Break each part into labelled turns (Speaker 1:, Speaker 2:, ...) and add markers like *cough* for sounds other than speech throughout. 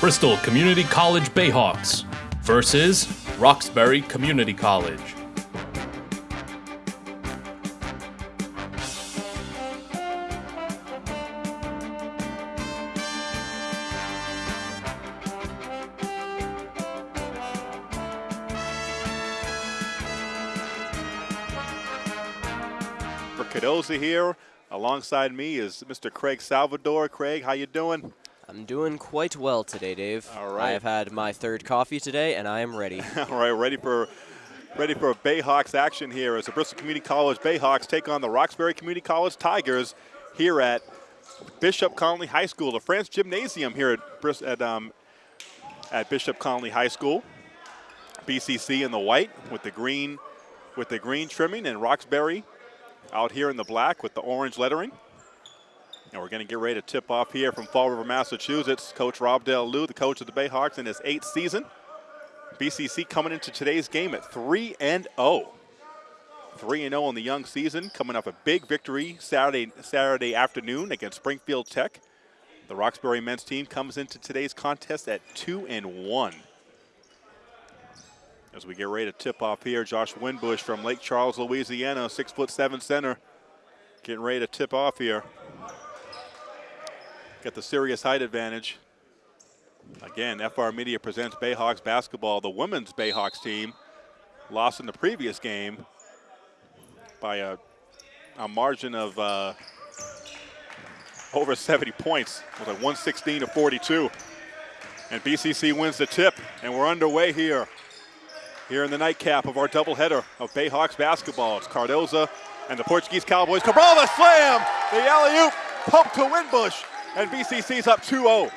Speaker 1: Bristol Community College Bayhawks versus Roxbury Community College.
Speaker 2: For Cardoza here, alongside me is Mr. Craig Salvador. Craig, how you doing?
Speaker 3: I'm doing quite well today, Dave.
Speaker 2: All right.
Speaker 3: I have had my third coffee today, and I am ready. *laughs*
Speaker 2: All right, ready for ready for Bayhawks action here as the Bristol Community College Bayhawks take on the Roxbury Community College Tigers here at Bishop Connolly High School, the France Gymnasium here at at um, at Bishop Connolly High School. BCC in the white with the green with the green trimming, and Roxbury out here in the black with the orange lettering. And we're going to get ready to tip off here from Fall River, Massachusetts. Coach Rob Del the coach of the Bayhawks in his eighth season. BCC coming into today's game at 3 and 0. 3 and 0 in the young season, coming off a big victory Saturday Saturday afternoon against Springfield Tech. The Roxbury men's team comes into today's contest at 2 and 1. As we get ready to tip off here, Josh Winbush from Lake Charles, Louisiana, six foot seven center, getting ready to tip off here. Got the serious height advantage. Again, FR Media presents Bayhawks basketball. The women's Bayhawks team lost in the previous game by a, a margin of uh, over 70 points. It was like 116 to 42. And BCC wins the tip, and we're underway here. Here in the nightcap of our doubleheader of Bayhawks basketball. It's Cardoza and the Portuguese Cowboys. Cabral the slam! The alley-oop pump to Winbush, and BCC's up 2-0.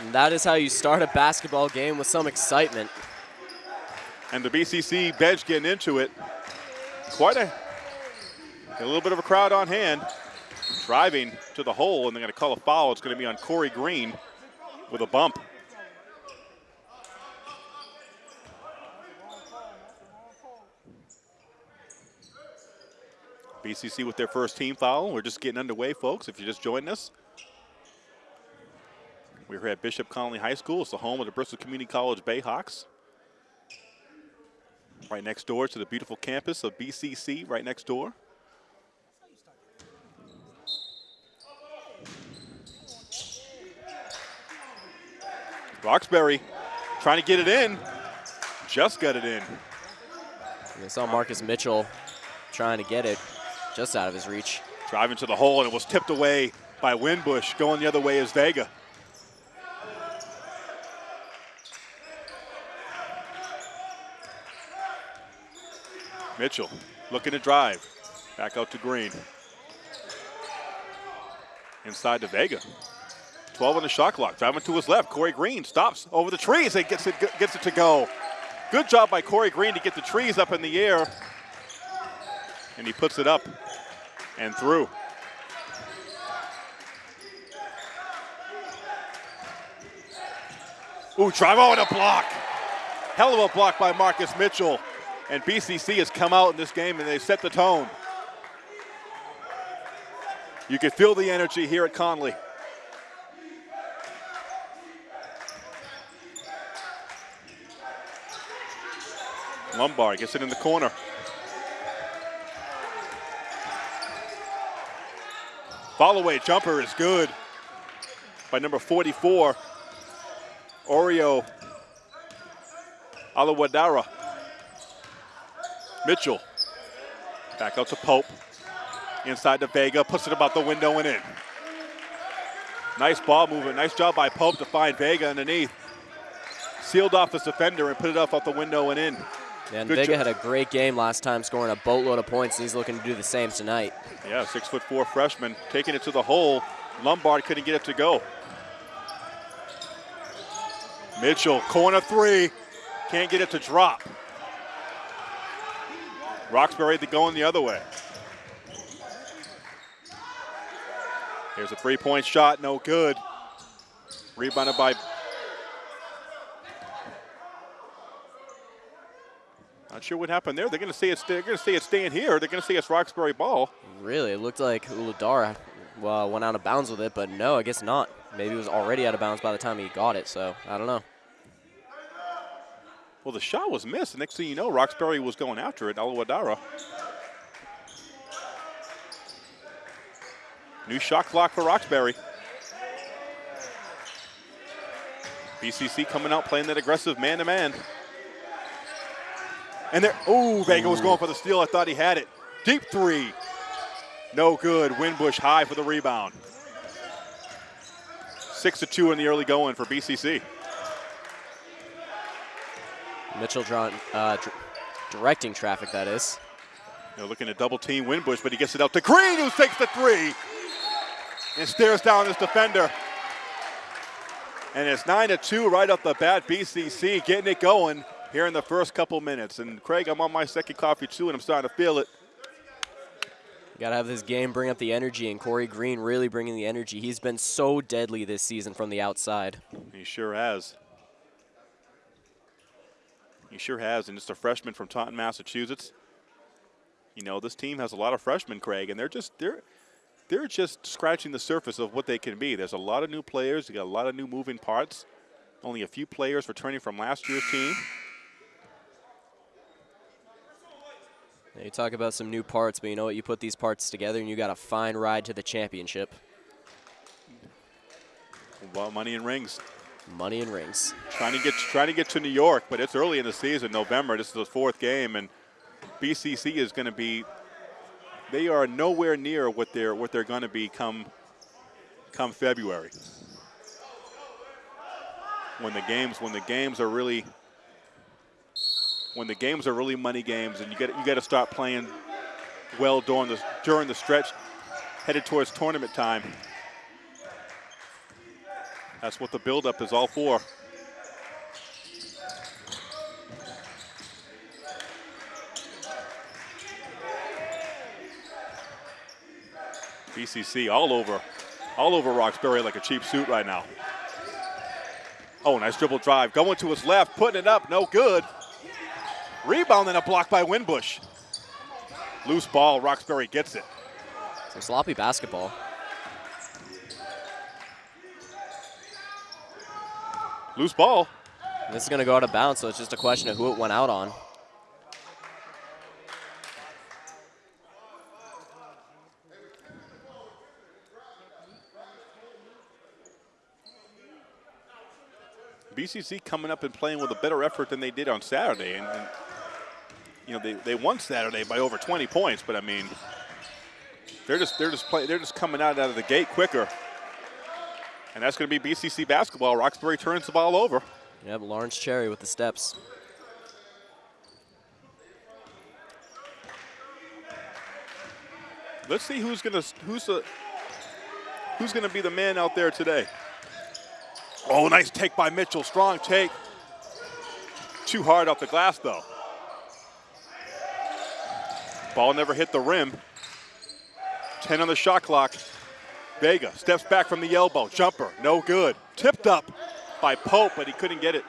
Speaker 3: And that is how you start a basketball game with some excitement.
Speaker 2: And the BCC bench getting into it. Quite a, a little bit of a crowd on hand. Driving to the hole, and they're going to call a foul. It's going to be on Corey Green with a bump. BCC with their first team foul. We're just getting underway, folks, if you're just joined us. We're here at Bishop Connolly High School. It's the home of the Bristol Community College Bayhawks. Right next door to the beautiful campus of BCC, right next door. Roxbury trying to get it in. Just got it in.
Speaker 3: We saw Marcus Mitchell trying to get it just out of his reach.
Speaker 2: Driving to the hole, and it was tipped away by Winbush. Going the other way is Vega. Mitchell looking to drive. Back out to Green. Inside to Vega. 12 on the shot clock. Driving to his left. Corey Green stops over the trees and gets it, gets it to go. Good job by Corey Green to get the trees up in the air. And he puts it up and through. Ooh, drive out a block. Hell of a block by Marcus Mitchell. And BCC has come out in this game and they set the tone. You can feel the energy here at Connolly. Lombard gets it in the corner. Follow away jumper is good by number 44, Oreo Alawadara. Mitchell back out to Pope. Inside to Vega, puts it about the window and in. Nice ball movement. Nice job by Pope to find Vega underneath. Sealed off his defender and put it off out the window and in.
Speaker 3: Yeah, and
Speaker 2: Good
Speaker 3: Vega had a great game last time, scoring a boatload of points, and he's looking to do the same tonight.
Speaker 2: Yeah, six foot four freshman taking it to the hole. Lombard couldn't get it to go. Mitchell, corner three, can't get it to drop. Roxbury going the other way. Here's a three-point shot, no good. Rebounded by. Not sure what happened there. They're going to see it. they're going to say it's staying here. They're going to see it's Roxbury ball.
Speaker 3: Really, it looked like Uladara uh, went out of bounds with it, but no, I guess not. Maybe it was already out of bounds by the time he got it, so I don't know.
Speaker 2: Well, the shot was missed. The next thing you know, Roxbury was going after it. Alawadara. New shot clock for Roxbury. BCC coming out playing that aggressive man-to-man. And there, oh, Vega was going for the steal. I thought he had it. Deep three. No good. Winbush high for the rebound. Six to two in the early going for BCC.
Speaker 3: Mitchell drawing, uh, directing traffic, that is.
Speaker 2: They're looking to double team Winbush, but he gets it out to Green, who takes the three and stares down his defender. And it's 9 to 2 right off the bat. BCC getting it going here in the first couple minutes. And Craig, I'm on my second coffee too, and I'm starting to feel it.
Speaker 3: Got to have this game bring up the energy, and Corey Green really bringing the energy. He's been so deadly this season from the outside.
Speaker 2: He sure has. He sure has, and just a freshman from Taunton, Massachusetts. You know, this team has a lot of freshmen, Craig, and they're just they're they're just scratching the surface of what they can be. There's a lot of new players. You got a lot of new moving parts. Only a few players returning from last year's team.
Speaker 3: Now you talk about some new parts, but you know what? You put these parts together and you got a fine ride to the championship.
Speaker 2: Well, money and rings.
Speaker 3: Money and rings.
Speaker 2: Trying to get trying to get to New York, but it's early in the season, November. This is the fourth game, and BCC is going to be they are nowhere near what they're what they're going to be come come February. When the games when the games are really when the games are really money games and you get you got to start playing well during the during the stretch headed towards tournament time. That's what the buildup is all for. BCC all over, all over Roxbury like a cheap suit right now. Oh, nice dribble drive. Going to his left, putting it up, no good. Rebound and a block by Winbush. Loose ball, Roxbury gets it.
Speaker 3: Some sloppy basketball.
Speaker 2: Loose ball.
Speaker 3: This is going to go out of bounds, so it's just a question of who it went out on.
Speaker 2: BCC coming up and playing with a better effort than they did on Saturday. And, and you know, they, they won Saturday by over 20 points, but I mean, they're just they're just play, they're just coming out out of the gate quicker. And that's going to be BCC basketball. Roxbury turns the ball over.
Speaker 3: Yep, Lawrence Cherry with the steps.
Speaker 2: Let's see who's going to who's the who's going to be the man out there today. Oh, nice take by Mitchell. Strong take. Too hard off the glass, though. Ball never hit the rim. 10 on the shot clock. Vega steps back from the elbow. Jumper, no good. Tipped up by Pope, but he couldn't get it.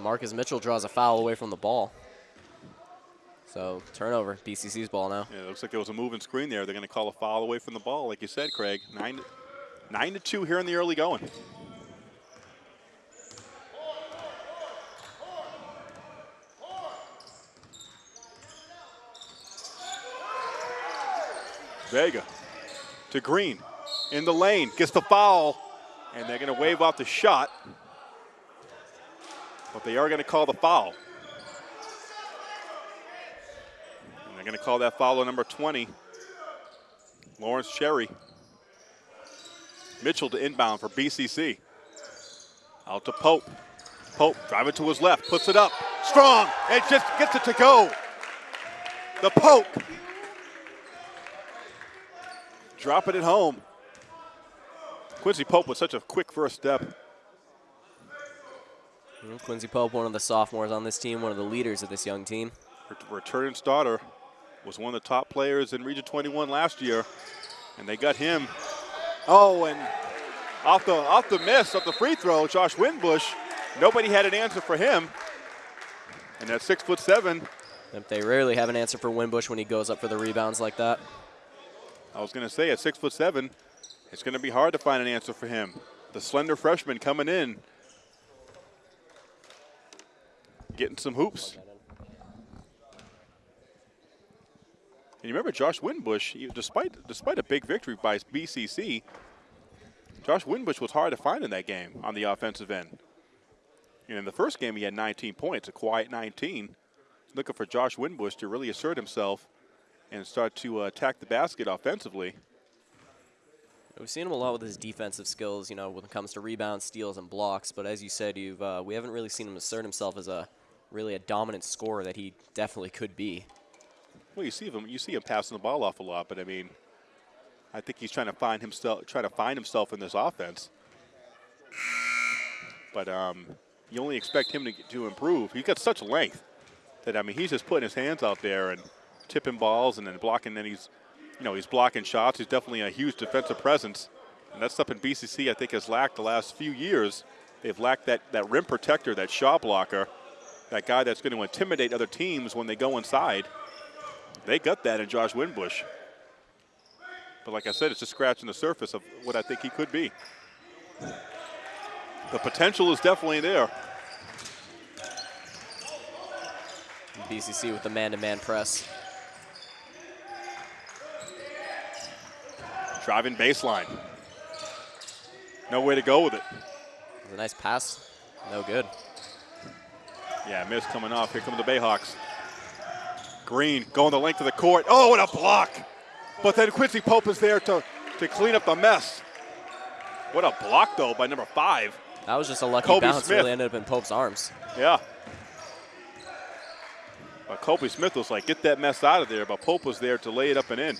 Speaker 3: Marcus Mitchell draws a foul away from the ball. So turnover, BCC's ball now.
Speaker 2: Yeah, it looks like there was a moving screen there. They're going to call a foul away from the ball, like you said, Craig. Nine, nine to two here in the early going. Vega to Green in the lane, gets the foul, and they're going to wave off the shot. But they are going to call the foul. And they're going to call that foul on number 20, Lawrence Cherry. Mitchell to inbound for BCC. Out to Pope. Pope driving to his left, puts it up. Strong, and just gets it to go. The Pope. Dropping it at home. Quincy Pope with such a quick first step.
Speaker 3: Quincy Pope, one of the sophomores on this team, one of the leaders of this young team.
Speaker 2: Returning starter. Was one of the top players in Region 21 last year, and they got him. Oh, and off the off the miss, off the free throw, Josh Winbush. Nobody had an answer for him. And at six foot seven.
Speaker 3: They rarely have an answer for Winbush when he goes up for the rebounds like that.
Speaker 2: I was going to say at six foot seven, it's going to be hard to find an answer for him. The slender freshman coming in, getting some hoops. And you remember Josh Winbush, despite despite a big victory by BCC, Josh Winbush was hard to find in that game on the offensive end. And in the first game, he had 19 points, a quiet 19. Looking for Josh Winbush to really assert himself and start to uh, attack the basket offensively.
Speaker 3: We've seen him a lot with his defensive skills, you know, when it comes to rebounds, steals, and blocks. But as you said, you've uh, we haven't really seen him assert himself as a really a dominant scorer that he definitely could be.
Speaker 2: Well, you see him you see him passing the ball off a lot, but I mean, I think he's trying to find himself trying to find himself in this offense. But um, you only expect him to to improve. He's got such length that I mean, he's just putting his hands out there and tipping balls and then blocking. Then he's, you know, he's blocking shots. He's definitely a huge defensive presence, and that's something BCC I think has lacked the last few years. They've lacked that that rim protector, that shot blocker, that guy that's going to intimidate other teams when they go inside. They got that in Josh Winbush. But like I said, it's just scratching the surface of what I think he could be. The potential is definitely there.
Speaker 3: BCC with the man-to-man -man press.
Speaker 2: Driving baseline. No way to go with it.
Speaker 3: A nice pass. No good.
Speaker 2: Yeah, miss coming off. Here come the Bayhawks. Green going the length of the court. Oh, what a block. But then Quincy Pope is there to, to clean up the mess. What a block, though, by number five.
Speaker 3: That was just a lucky
Speaker 2: Kobe
Speaker 3: bounce.
Speaker 2: Smith.
Speaker 3: Really ended up in Pope's arms.
Speaker 2: Yeah. But Kobe Smith was like, get that mess out of there. But Pope was there to lay it up and in.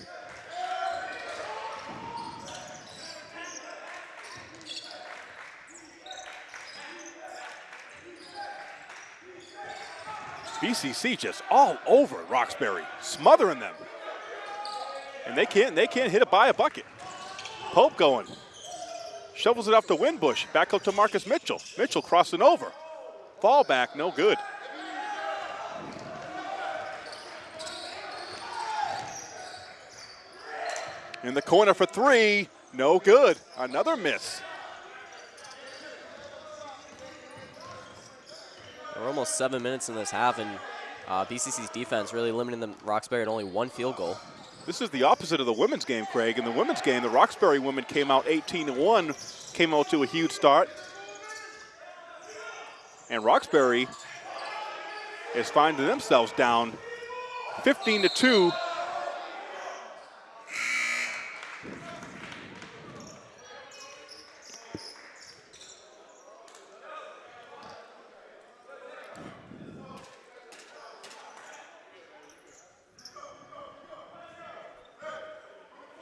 Speaker 2: BCC just all over Roxbury, smothering them. And they can't they can't hit it by a bucket. Pope going. Shovels it off to Winbush. Back up to Marcus Mitchell. Mitchell crossing over. Fall back, no good. In the corner for three, no good. Another miss.
Speaker 3: We're almost seven minutes in this half, and uh, BCC's defense really limiting them Roxbury at only one field goal.
Speaker 2: This is the opposite of the women's game, Craig. In the women's game, the Roxbury women came out 18-1, came out to a huge start. And Roxbury is finding themselves down 15 to 2.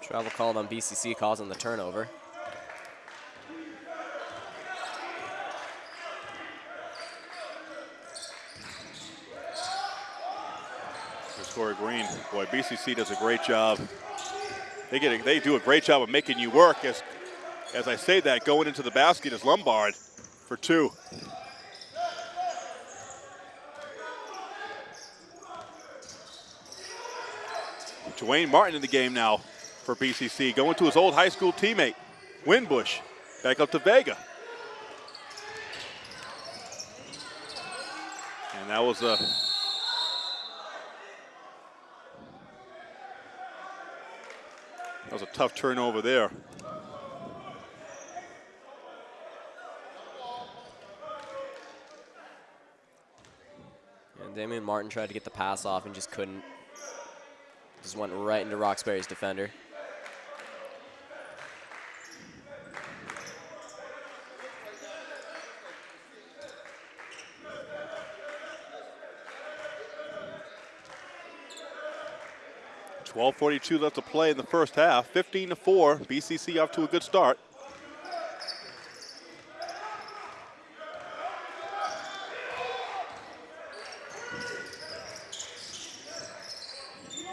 Speaker 3: Travel called on BCC causing the turnover.
Speaker 2: Corey Green. Boy, BCC does a great job. They get a, they do a great job of making you work. As as I say that, going into the basket is Lombard for two. Dwayne Martin in the game now for BCC, going to his old high school teammate, Winbush. Back up to Vega. And that was a That was a tough turnover there.
Speaker 3: And Damian Martin tried to get the pass off and just couldn't. Just went right into Roxbury's defender.
Speaker 2: Twelve forty-two left to play in the first half. 15 to 4. BCC off to a good start.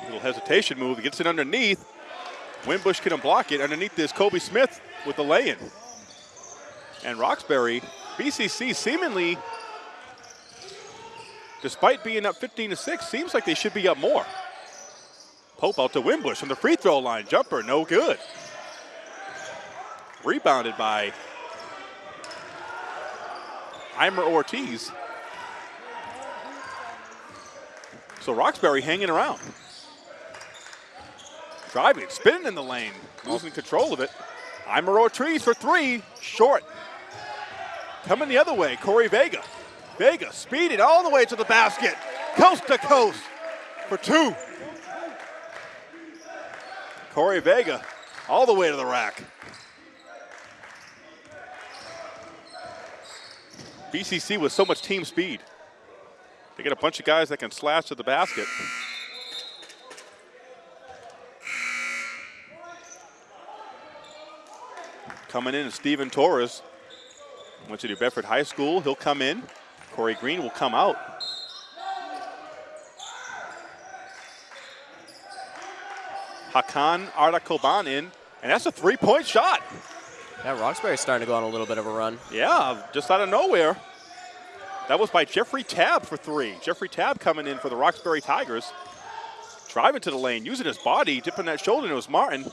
Speaker 2: Little hesitation move. Gets it underneath. Winbush couldn't block it. Underneath this, Kobe Smith with the lay-in. And Roxbury, BCC seemingly, despite being up 15 to 6, seems like they should be up more. Pope out to Winbush from the free throw line. Jumper, no good. Rebounded by Eimer Ortiz. So Roxbury hanging around. Driving, spinning in the lane, losing control of it. Eimer Ortiz for three, short. Coming the other way, Corey Vega. Vega speeded all the way to the basket, coast to coast for two. Corey Vega all the way to the rack. BCC with so much team speed. They get a bunch of guys that can slash to the basket. Coming in is Steven Torres. Went to New Bedford High School. He'll come in. Corey Green will come out. Hakan Arda in, and that's a three-point shot.
Speaker 3: Yeah, Roxbury's starting to go on a little bit of a run.
Speaker 2: Yeah, just out of nowhere. That was by Jeffrey Tab for three. Jeffrey Tab coming in for the Roxbury Tigers. Driving to the lane, using his body, dipping that shoulder, and it was Martin.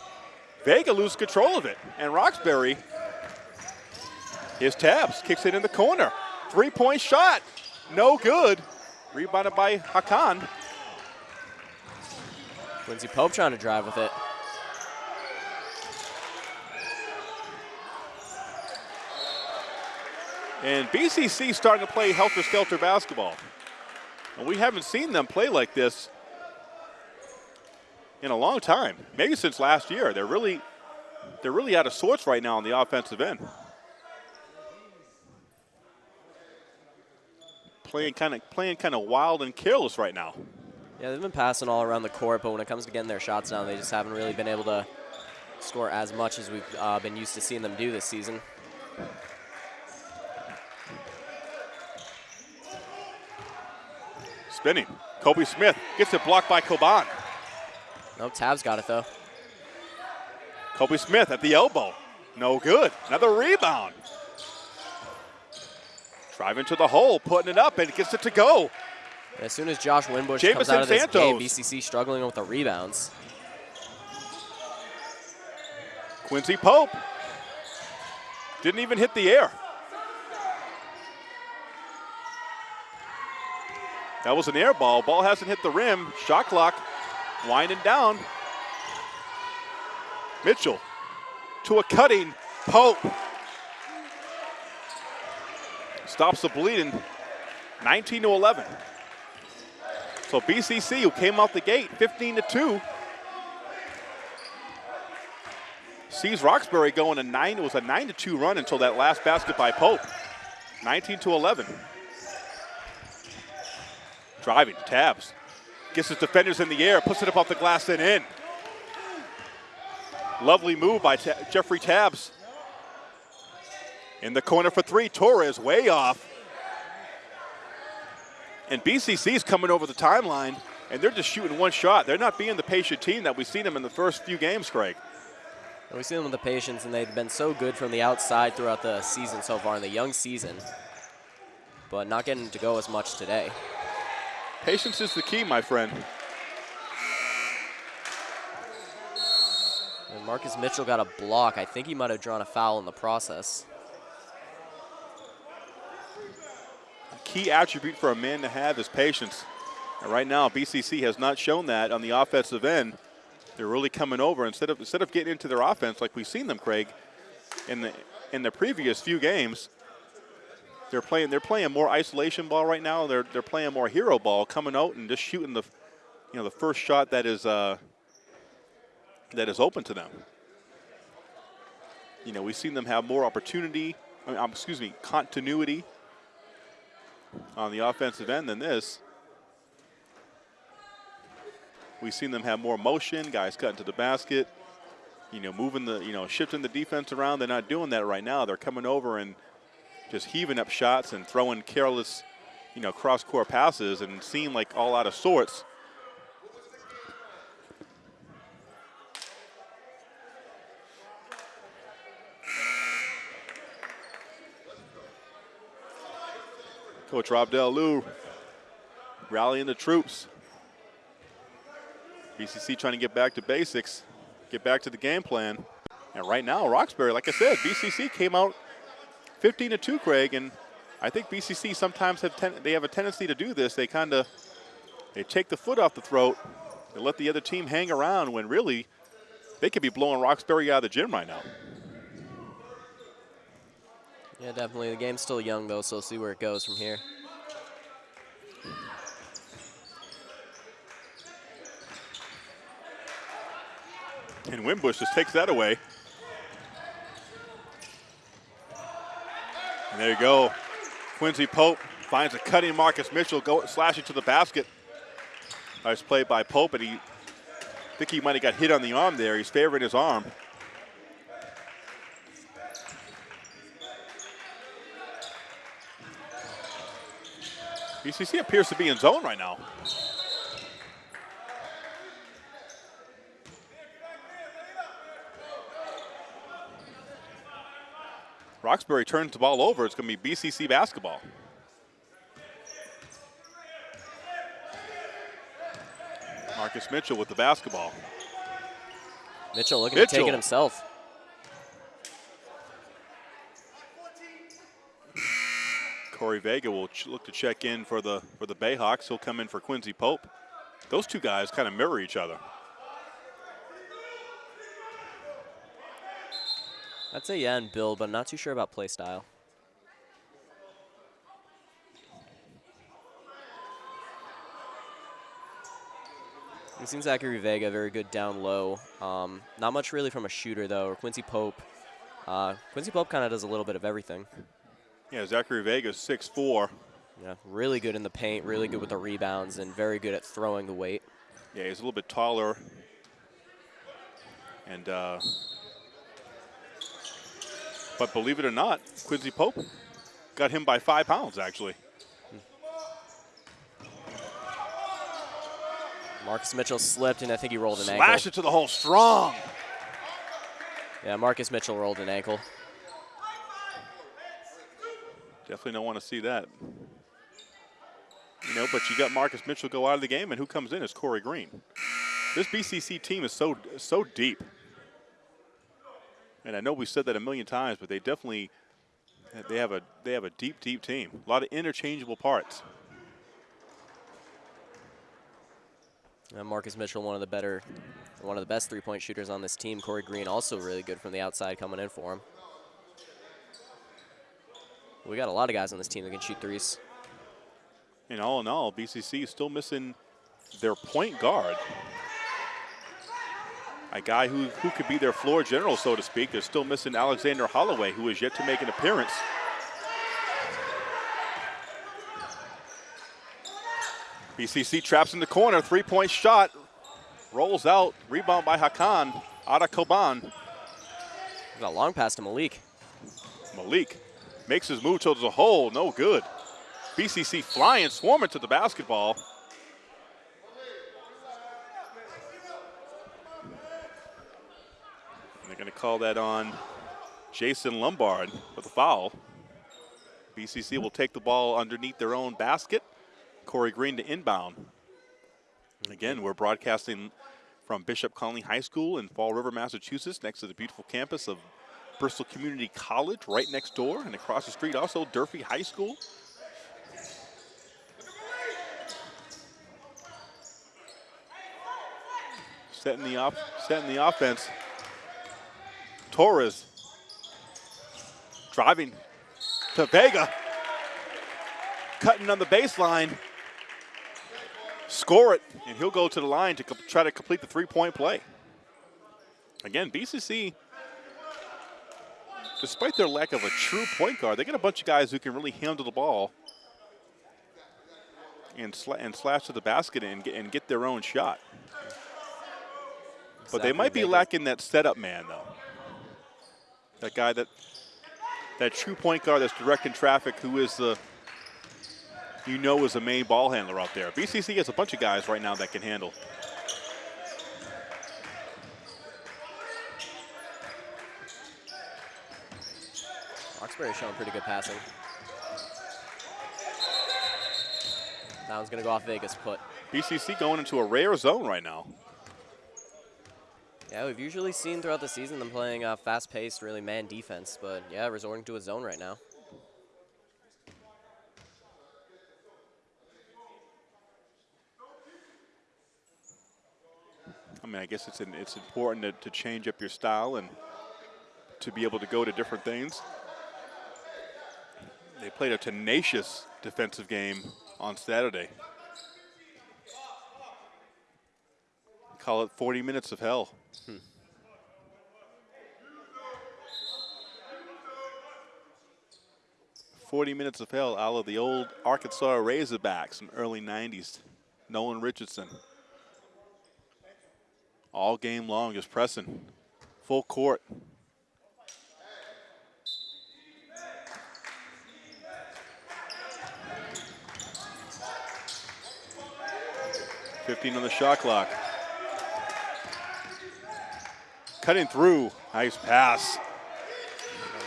Speaker 2: Vega loses control of it. And Roxbury, his tabs, kicks it in the corner. Three-point shot, no good. Rebounded by Hakan.
Speaker 3: Quincy Pope trying to drive with it.
Speaker 2: And BCC starting to play helter-skelter basketball. And we haven't seen them play like this in a long time, maybe since last year. They're really, they're really out of sorts right now on the offensive end. Playing kind of playing kind of wild and careless right now.
Speaker 3: Yeah, they've been passing all around the court, but when it comes to getting their shots down, they just haven't really been able to score as much as we've uh, been used to seeing them do this season.
Speaker 2: Spinning. Kobe Smith gets it blocked by Coban.
Speaker 3: No, Tab's got it though.
Speaker 2: Kobe Smith at the elbow. No good. Another rebound. Driving to the hole, putting it up, and gets it to go.
Speaker 3: As soon as Josh Winbush
Speaker 2: Jamison
Speaker 3: comes out of this
Speaker 2: Santos.
Speaker 3: game, BCC struggling with the rebounds.
Speaker 2: Quincy Pope didn't even hit the air. That was an air ball. Ball hasn't hit the rim. Shot clock winding down. Mitchell to a cutting Pope. Stops the bleeding. 19 to 11. So BCC, who came out the gate 15 to 2, sees Roxbury going a nine. It was a nine to two run until that last basket by Pope. 19 to 11. Driving, tabs. Gets his defenders in the air, puts it up off the glass and in. Lovely move by Ta Jeffrey Tabs. In the corner for three, Torres way off. And BCC is coming over the timeline, and they're just shooting one shot. They're not being the patient team that we've seen them in the first few games, Craig.
Speaker 3: We've seen them with the patience, and they've been so good from the outside throughout the season so far, in the young season, but not getting to go as much today.
Speaker 2: Patience is the key, my friend.
Speaker 3: And Marcus Mitchell got a block. I think he might have drawn a foul in the process.
Speaker 2: Key attribute for a man to have is patience. And right now, BCC has not shown that on the offensive end. They're really coming over instead of instead of getting into their offense like we've seen them, Craig, in the in the previous few games. They're playing. They're playing more isolation ball right now. They're they're playing more hero ball, coming out and just shooting the, you know, the first shot that is uh, that is open to them. You know, we've seen them have more opportunity. I mean, um, excuse me, continuity on the offensive end than this. We've seen them have more motion, guys cutting to the basket, you know, moving the, you know, shifting the defense around. They're not doing that right now. They're coming over and just heaving up shots and throwing careless, you know, cross-court passes and seem like all out of sorts. Coach Rob Del Lou rallying the troops. BCC trying to get back to basics, get back to the game plan. And right now, Roxbury, like I said, BCC came out 15 to 2, Craig, and I think BCC sometimes have they have a tendency to do this. They kind of they take the foot off the throat and let the other team hang around when really they could be blowing Roxbury out of the gym right now.
Speaker 3: Yeah, definitely. The game's still young, though, so we'll see where it goes from here.
Speaker 2: And Winbush just takes that away. And there you go. Quincy Pope finds a cutting Marcus Mitchell, go slashing to the basket. Nice play by Pope, and he I think he might have got hit on the arm there. He's favoring his arm. BCC appears to be in zone right now. Roxbury turns the ball over. It's going to be BCC basketball. Marcus Mitchell with the basketball.
Speaker 3: Mitchell looking to take
Speaker 2: Mitchell.
Speaker 3: it himself.
Speaker 2: Corey Vega will look to check in for the for the Bayhawks. He'll come in for Quincy Pope. Those two guys kind of mirror each other.
Speaker 3: I'd say yeah and build, but I'm not too sure about play style. We've seen Zachary Vega very good down low. Um, not much really from a shooter though. Or Quincy Pope. Uh, Quincy Pope kind of does a little bit of everything.
Speaker 2: Yeah, Zachary Vega's 6'4".
Speaker 3: Yeah, really good in the paint, really good with the rebounds, and very good at throwing the weight.
Speaker 2: Yeah, he's a little bit taller. And uh, but believe it or not, Quincy Pope got him by five pounds actually.
Speaker 3: Marcus Mitchell slipped, and I think he rolled an
Speaker 2: Slash
Speaker 3: ankle.
Speaker 2: it to the hole strong.
Speaker 3: Yeah, Marcus Mitchell rolled an ankle.
Speaker 2: Definitely don't want to see that. You know, but you got Marcus Mitchell go out of the game, and who comes in is Corey Green. This BCC team is so so deep, and I know we said that a million times, but they definitely they have a they have a deep, deep team. A lot of interchangeable parts.
Speaker 3: Uh, Marcus Mitchell, one of the better, one of the best three-point shooters on this team. Corey Green, also really good from the outside, coming in for him. We got a lot of guys on this team that can shoot threes.
Speaker 2: And all in all, BCC is still missing their point guard. A guy who, who could be their floor general, so to speak. They're still missing Alexander Holloway, who is yet to make an appearance. BCC traps in the corner, three-point shot, rolls out, rebound by Hakan, Ada Koban.
Speaker 3: Got a long pass to Malik.
Speaker 2: Malik makes his move towards the hole, no good. BCC flying, swarming to the basketball. And they're going to call that on Jason Lombard with a foul. BCC will take the ball underneath their own basket. Corey Green to inbound. Again, we're broadcasting from Bishop Connolly High School in Fall River, Massachusetts, next to the beautiful campus of Bristol Community College, right next door, and across the street also Durfee High School. Setting the off, setting the offense. Torres driving to Vega, cutting on the baseline. Score it, and he'll go to the line to try to complete the three-point play. Again, BCC despite their lack of a true point guard, they got a bunch of guys who can really handle the ball and, and slash to the basket and get, and get their own shot. But they might be lacking that setup man, though. That guy that that true point guard that's directing traffic, who is the you know is the main ball handler out there. BCC has a bunch of guys right now that can handle.
Speaker 3: Showing pretty good passing. That one's going to go off Vega's put.
Speaker 2: BCC going into a rare zone right now.
Speaker 3: Yeah, we've usually seen throughout the season them playing uh, fast-paced, really man defense, but yeah, resorting to a zone right now.
Speaker 2: I mean, I guess it's an, it's important to, to change up your style and to be able to go to different things. They played a tenacious defensive game on Saturday. Call it 40 minutes of hell. Hmm. Forty minutes of hell out of the old Arkansas Razorbacks from early '90s. Nolan Richardson all game long, just pressing full court. Fifteen on the shot clock. Cutting through, nice pass.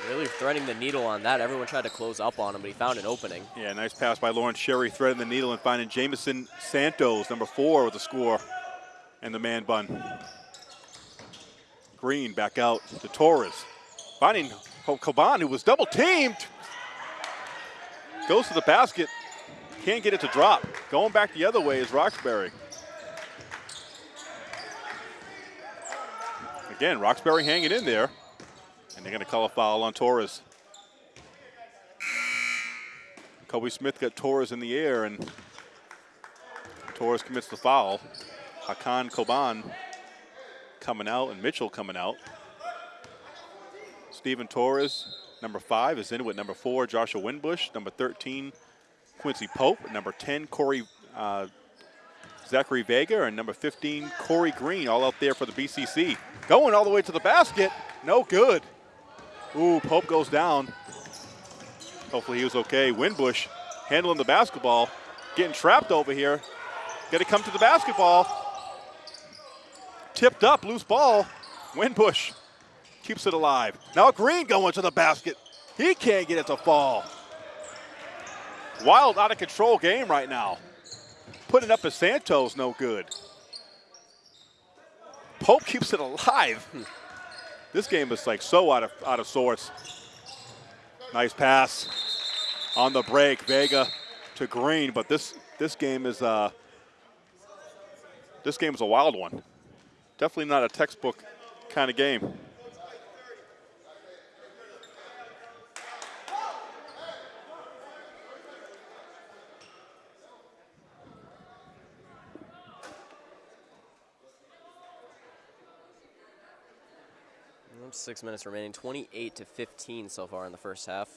Speaker 3: Really threading the needle on that. Everyone tried to close up on him, but he found an opening.
Speaker 2: Yeah, nice pass by Lawrence Sherry, threading the needle and finding Jamison Santos, number four, with the score and the man bun. Green back out to Torres. Finding Coban, who was double teamed. Goes to the basket. Can't get it to drop. Going back the other way is Roxbury. Again, Roxbury hanging in there. And they're going to call a foul on Torres. Kobe Smith got Torres in the air, and Torres commits the foul. Hakan Koban coming out and Mitchell coming out. Stephen Torres, number five, is in with number four, Joshua Winbush. Number 13, Quincy Pope. Number 10, Corey uh, Zachary Vega. And number 15, Corey Green, all out there for the BCC. Going all the way to the basket. No good. Ooh, Pope goes down. Hopefully he was okay. Winbush handling the basketball, getting trapped over here. Got to come to the basketball. Tipped up, loose ball. Winbush keeps it alive. Now Green going to the basket. He can't get it to fall. Wild, out of control game right now. Putting up as Santos, no good. Pope keeps it alive. This game is like so out of out of sorts. Nice pass on the break, Vega to Green, but this this game is uh this game is a wild one definitely not a textbook kind of game.
Speaker 3: Six minutes remaining, 28 to 15 so far in the first half.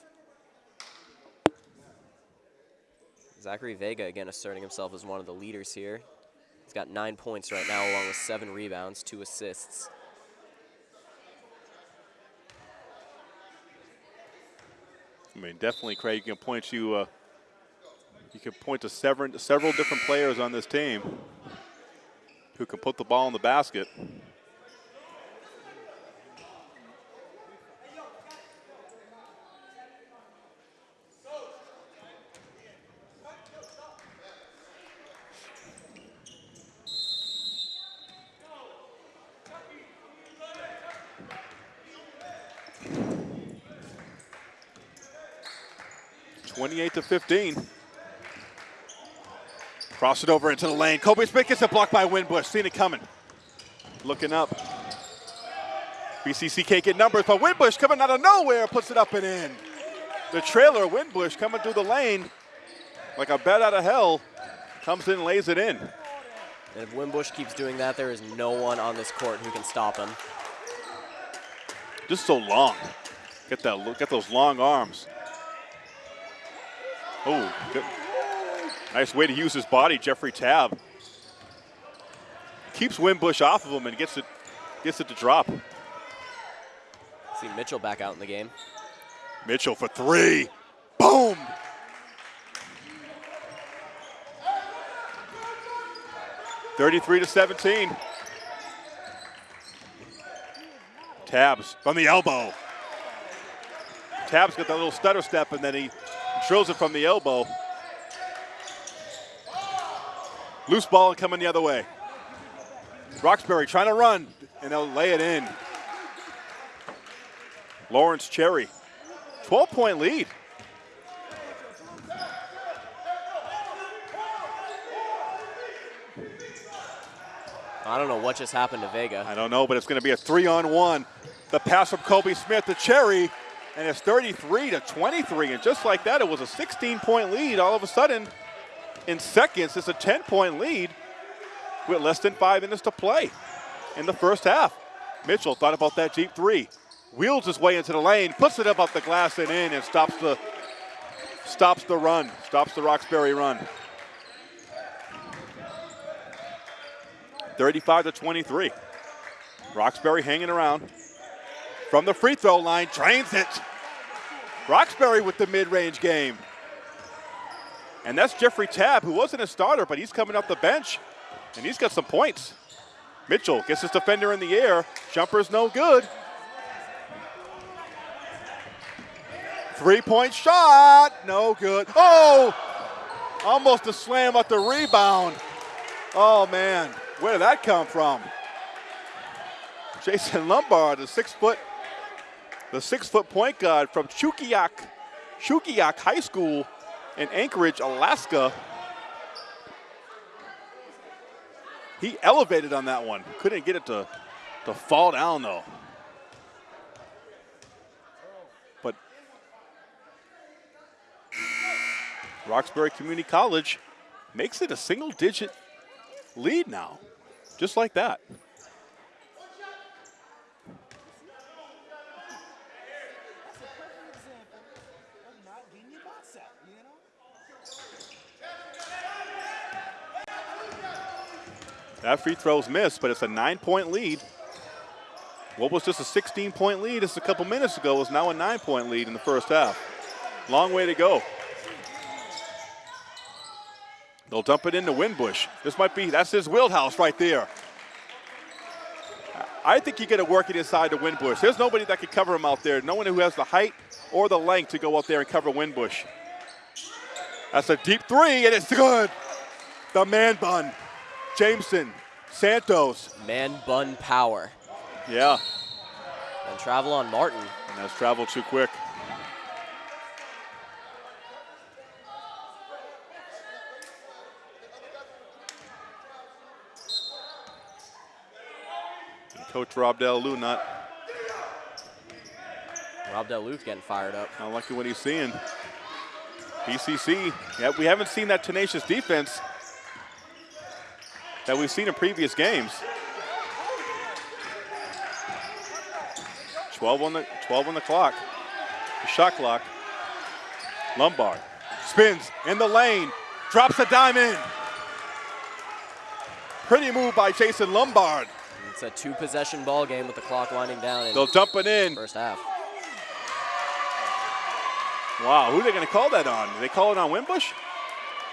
Speaker 3: Zachary Vega again asserting himself as one of the leaders here. He's got nine points right now, along with seven rebounds, two assists.
Speaker 2: I mean, definitely, Craig, you can point you, uh, you can point to several, several different players on this team who can put the ball in the basket. 28 to 15. Cross it over into the lane. Kobe Smith gets a block by Winbush. Seen it coming. Looking up. BCC can't get numbers, but Winbush coming out of nowhere puts it up and in. The trailer, Winbush, coming through the lane like a bat out of hell, comes in and lays it in.
Speaker 3: And if Winbush keeps doing that, there is no one on this court who can stop him.
Speaker 2: Just so long. Get that, get those long arms. Oh, good. Nice way to use his body, Jeffrey Tab. Keeps Winbush off of him and gets it, gets it to drop.
Speaker 3: See Mitchell back out in the game.
Speaker 2: Mitchell for three. Boom! Thirty-three to seventeen. Tabs from the elbow. Tabs got that little stutter step, and then he Drills it from the elbow. Loose ball coming the other way. Roxbury trying to run, and they'll lay it in. Lawrence Cherry, 12 point lead.
Speaker 3: I don't know what just happened to Vega.
Speaker 2: I don't know, but it's going to be a three on one. The pass from Kobe Smith to Cherry, and it's 33 to 23. And just like that, it was a 16 point lead. All of a sudden, in seconds, it's a 10 point lead with less than five minutes to play in the first half. Mitchell thought about that deep three, wheels his way into the lane, puts it up off the glass and in, and stops the stops the run, stops the Roxbury run. 35 to 23. Roxbury hanging around. From the free throw line, drains it. Roxbury with the mid-range game. And that's Jeffrey Tabb, who wasn't a starter, but he's coming off the bench, and he's got some points. Mitchell gets his defender in the air. Jumper's no good. Three-point shot, no good. Oh, almost a slam at the rebound. Oh, man. Where did that come from? Jason Lombard, the six foot, the six foot point guard from Chugiak, Chugiak High School in Anchorage, Alaska. He elevated on that one. Couldn't get it to, to fall down though. But Roxbury Community College makes it a single digit lead now, just like that. That free throw's missed, but it's a nine-point lead. What was just a 16-point lead just a couple minutes ago is now a nine-point lead in the first half. Long way to go. They'll dump it into Winbush. This might be, that's his wheelhouse right there. I think you got to work it inside the Winbush. There's nobody that can cover him out there. No one who has the height or the length to go out there and cover Winbush. That's a deep three, and it's good. The man bun. Jameson, Santos.
Speaker 3: Man bun power.
Speaker 2: Yeah.
Speaker 3: And travel on Martin.
Speaker 2: And that's travel too quick. Coach Rob Del not.
Speaker 3: Rob Del getting fired up.
Speaker 2: Not lucky what he's seeing. BCC, yeah, we haven't seen that tenacious defense that we've seen in previous games. 12 on the 12 on the clock. The shot clock. Lombard spins in the lane, drops a dime in. Pretty move by Jason Lombard.
Speaker 3: It's a two possession ball game with the clock winding down.
Speaker 2: They'll dump it in.
Speaker 3: First half.
Speaker 2: Wow, who are they going to call that on? Do they call it on Winbush?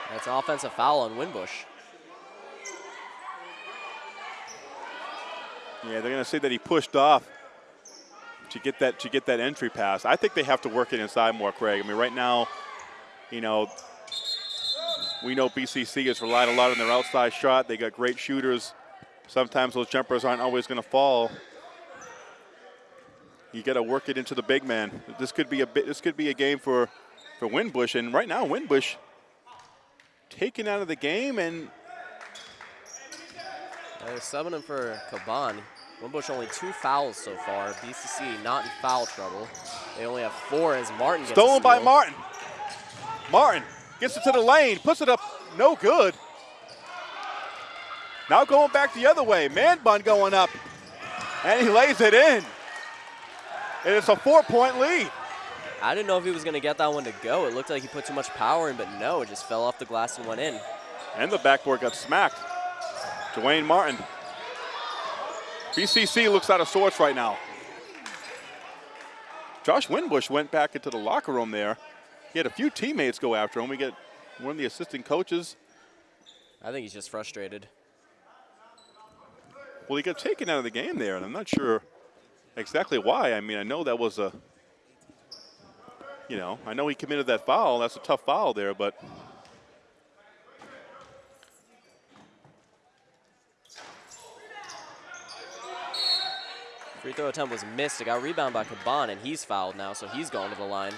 Speaker 3: That's an offensive foul on Winbush.
Speaker 2: Yeah, they're going to say that he pushed off to get that to get that entry pass. I think they have to work it inside more, Craig. I mean, right now, you know, we know BCC has relied a lot on their outside shot. They got great shooters sometimes those jumpers aren't always going to fall. You got to work it into the big man. This could be a bit. This could be a game for for Winbush, and right now Winbush taken out of the game and.
Speaker 3: They're subbing him for Caban. Winbush only two fouls so far. BCC not in foul trouble. They only have four as Martin
Speaker 2: Stolen by Martin. Martin gets it to the lane, puts it up, no good. Now going back the other way. Man bun going up. And he lays it in. And it's a four-point lead.
Speaker 3: I didn't know if he was going to get that one to go. It looked like he put too much power in, but no, it just fell off the glass and went in.
Speaker 2: And the backboard got smacked. Dwayne Martin. BCC looks out of sorts right now. Josh Winbush went back into the locker room there. He had a few teammates go after him. We get one of the assistant coaches.
Speaker 3: I think he's just frustrated.
Speaker 2: Well, he got taken out of the game there, and I'm not sure exactly why. I mean, I know that was a, you know, I know he committed that foul. That's a tough foul there, but
Speaker 3: Free throw attempt was missed. It got rebounded by Caban, and he's fouled now, so he's going to the line.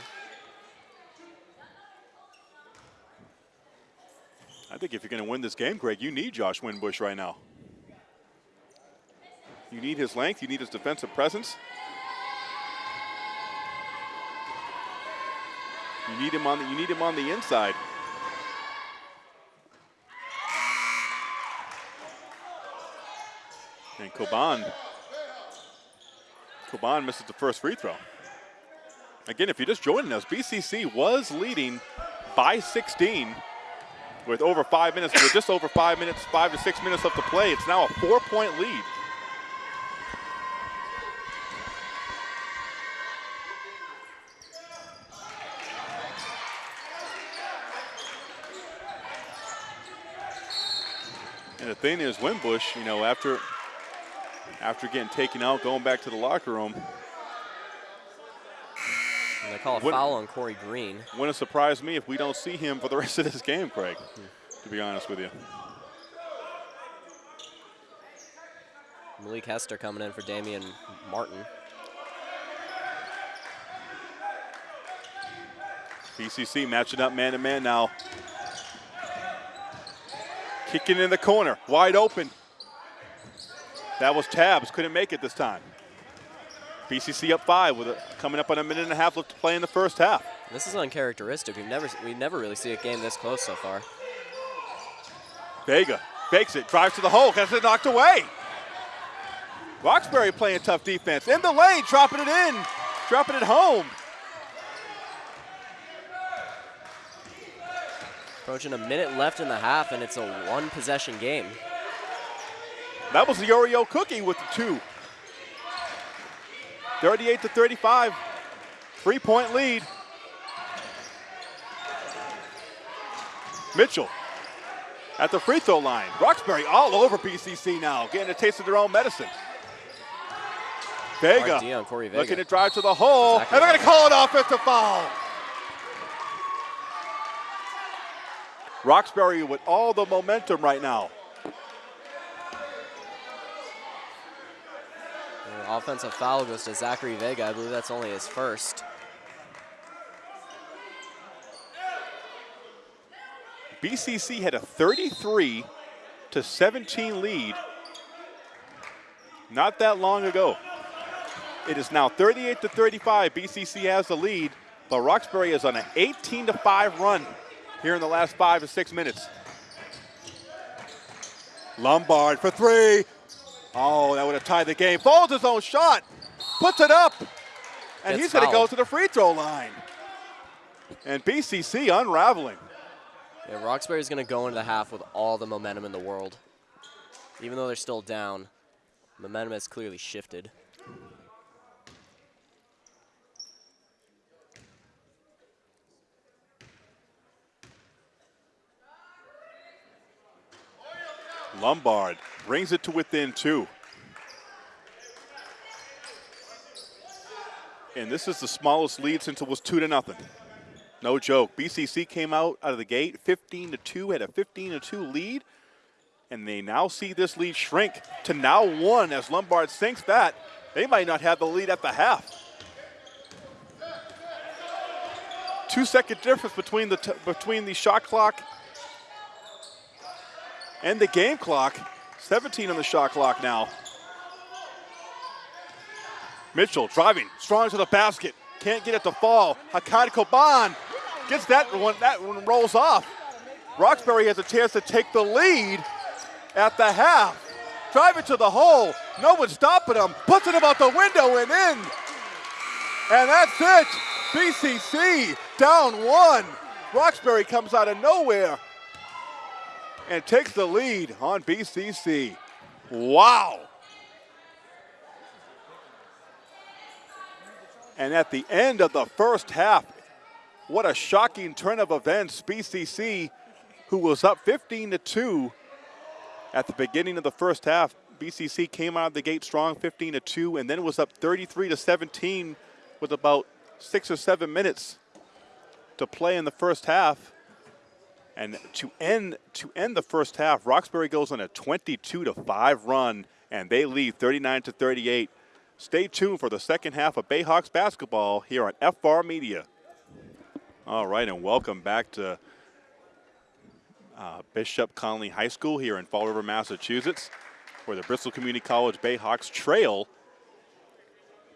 Speaker 2: I think if you're going to win this game, Greg, you need Josh Winbush right now. You need his length. You need his defensive presence. You need him on the. You need him on the inside. And Coban. Coban misses the first free throw. Again, if you're just joining us, BCC was leading by 16 with over five minutes, with just over five minutes, five to six minutes left to play. It's now a four-point lead. And the thing is, Winbush, you know, after after getting taken out, going back to the locker room,
Speaker 3: And they call a foul on Corey Green.
Speaker 2: wouldn't surprise me if we don't see him for the *laughs* rest of this game, Craig, to be honest with you.
Speaker 3: Malik Hester coming in for Damian Martin.
Speaker 2: BCC matching up man to man now. Kicking in the corner, wide open. That was Tabs, couldn't make it this time. BCC up five with a, coming up on a minute and a half left to play in the first half.
Speaker 3: This is uncharacteristic. We've never we never really see a game this close so far.
Speaker 2: Vega fakes it, drives to the hole, gets it knocked away. Roxbury playing tough defense. In the lane, dropping it in, dropping it home.
Speaker 3: Approaching a minute left in the half, and it's a one possession game.
Speaker 2: That was the Oreo cookie with the two. 38 to 35. Three point lead. Mitchell at the free throw line. Roxbury all over BCC now, getting a taste of their own medicine. Vega
Speaker 3: Corey Vega.
Speaker 2: looking to drive to the hole,
Speaker 3: Exactly.
Speaker 2: and they're going to call it offensive foul. Roxbury with all the momentum right now.
Speaker 3: The offensive foul goes to Zachary Vega. I believe that's only his first.
Speaker 2: BCC had a 33 to 17 lead not that long ago. It is now 38 to 35. BCC has the lead, but Roxbury is on an 18 to 5 run here in the last five to six minutes. Lombard for three. Oh, that would have tied the game. Folds his own shot, puts it up, and
Speaker 3: Gets
Speaker 2: he's going to go to the free throw line. And BCC unraveling.
Speaker 3: Yeah, Roxbury's going to go into the half with all the momentum in the world. Even though they're still down, momentum has clearly shifted.
Speaker 2: Lombard brings it to within two. And this is the smallest lead since it was two to nothing. No joke. BCC came out out of the gate 15 to 2, had a 15 to 2 lead, and they now see this lead shrink to now one as Lombard sinks that. They might not have the lead at the half. Two second difference between the between the shot clock and the game clock. 17 on the shot clock now. Mitchell driving, strong to the basket. Can't get it to fall. Hakan Koban gets that one. That one rolls off. Roxbury has a chance to take the lead at the half. Drive it to the hole. No one stopping him. Puts it about the window and in. And that's it. BCC down one. Roxbury comes out of nowhere and takes the lead on BCC. Wow. And at the end of the first half, what a shocking turn of events. BCC, who was up 15 to 2 at the beginning of the first half, BCC came out of the gate strong 15 to 2 and then was up 33 to 17 with about 6 or 7 minutes to play in the first half. And to end to end the first half, Roxbury goes on a 22 to 5 run and they lead 39 to 38 Stay tuned for the second half of Bayhawks basketball here on FR Media. All right, and welcome back to uh, Bishop Connolly High School here in Fall River, Massachusetts, where the Bristol Community College Bayhawks trail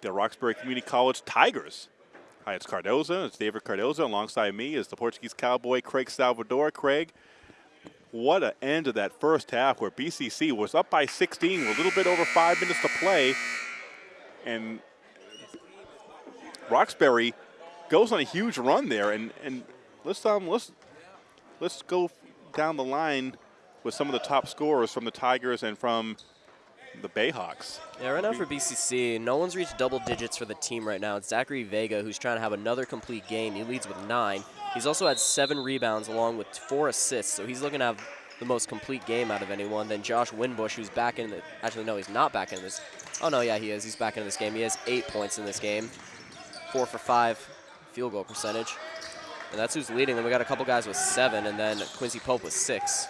Speaker 2: the Roxbury Community College Tigers. Hi, it's Cardoza. It's David Cardoza. Alongside me is the Portuguese Cowboy Craig Salvador. Craig, what an end of that first half where BCC was up by 16 with a little bit over five minutes to play. And Roxbury goes on a huge run there. And, and let's, um, let's, let's go down the line with some of the top scorers from the Tigers and from the Bayhawks.
Speaker 3: Yeah, right now for BCC, no one's reached double digits for the team right now. It's Zachary Vega who's trying to have another complete game. He leads with nine. He's also had seven rebounds along with four assists, so he's looking to have the most complete game out of anyone. Then Josh Winbush, who's back in the, actually no, he's not back in this. Oh no, yeah, he is. He's back in this game. He has eight points in this game, four for five field goal percentage. And that's who's leading. Then we got a couple guys with seven, and then Quincy Pope with six.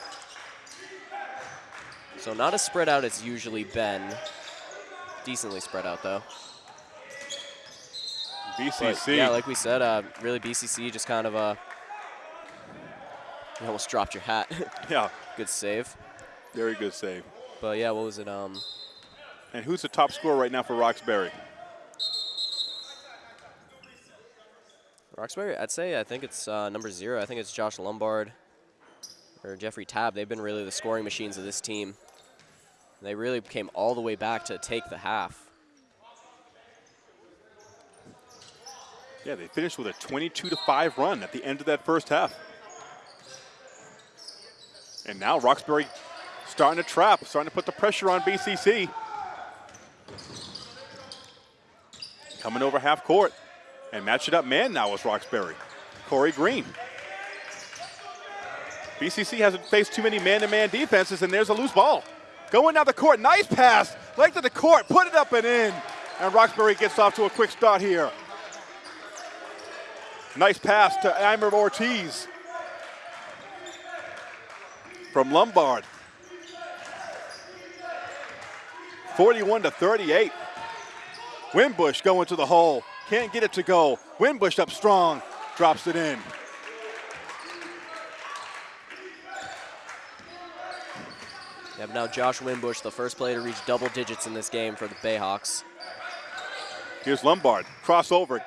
Speaker 3: So not as spread out as usually been. Decently spread out, though.
Speaker 2: BCC.
Speaker 3: But, yeah, like we said, uh, really BCC just kind of uh, you almost dropped your hat. *laughs*
Speaker 2: yeah.
Speaker 3: Good save.
Speaker 2: Very good save.
Speaker 3: But yeah, what was it? Um.
Speaker 2: And who's the top scorer right now for Roxbury?
Speaker 3: Roxbury, I'd say I think it's uh, number zero. I think it's Josh Lombard or Jeffrey Tab. They've been really the scoring machines of this team. They really came all the way back to take the half.
Speaker 2: Yeah, they finished with a 22 to 5 run at the end of that first half. And now Roxbury starting to trap, starting to put the pressure on BCC. Coming over half court and match it up man now is Roxbury. Corey Green. BCC hasn't faced too many man-to-man -man defenses, and there's a loose ball. Going down the court, nice pass, length of the court, put it up and in. And Roxbury gets off to a quick start here. Nice pass to Amber Ortiz from Lombard. 41 to 38. Winbush going to the hole. Can't get it to go. Winbush up strong. Drops it in.
Speaker 3: You have now Josh Winbush, the first player to reach double digits in this game for the Bayhawks.
Speaker 2: Here's Lombard. Crossover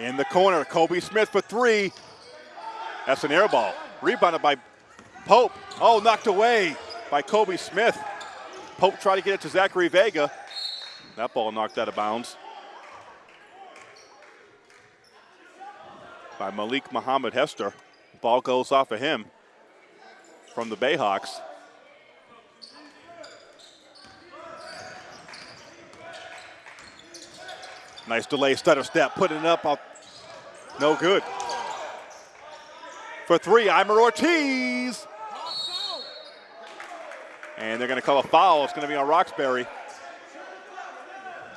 Speaker 2: in the corner. Kobe Smith for three. That's an air ball. Rebounded by Pope. Oh, knocked away by Kobe Smith. Pope tried to get it to Zachary Vega. That ball knocked out of bounds. By Malik Muhammad Hester. Ball goes off of him from the Bayhawks. Nice delay stutter step, putting it up. No good. For three, Eimer Ortiz. And they're going to call a foul. It's going to be on Roxbury.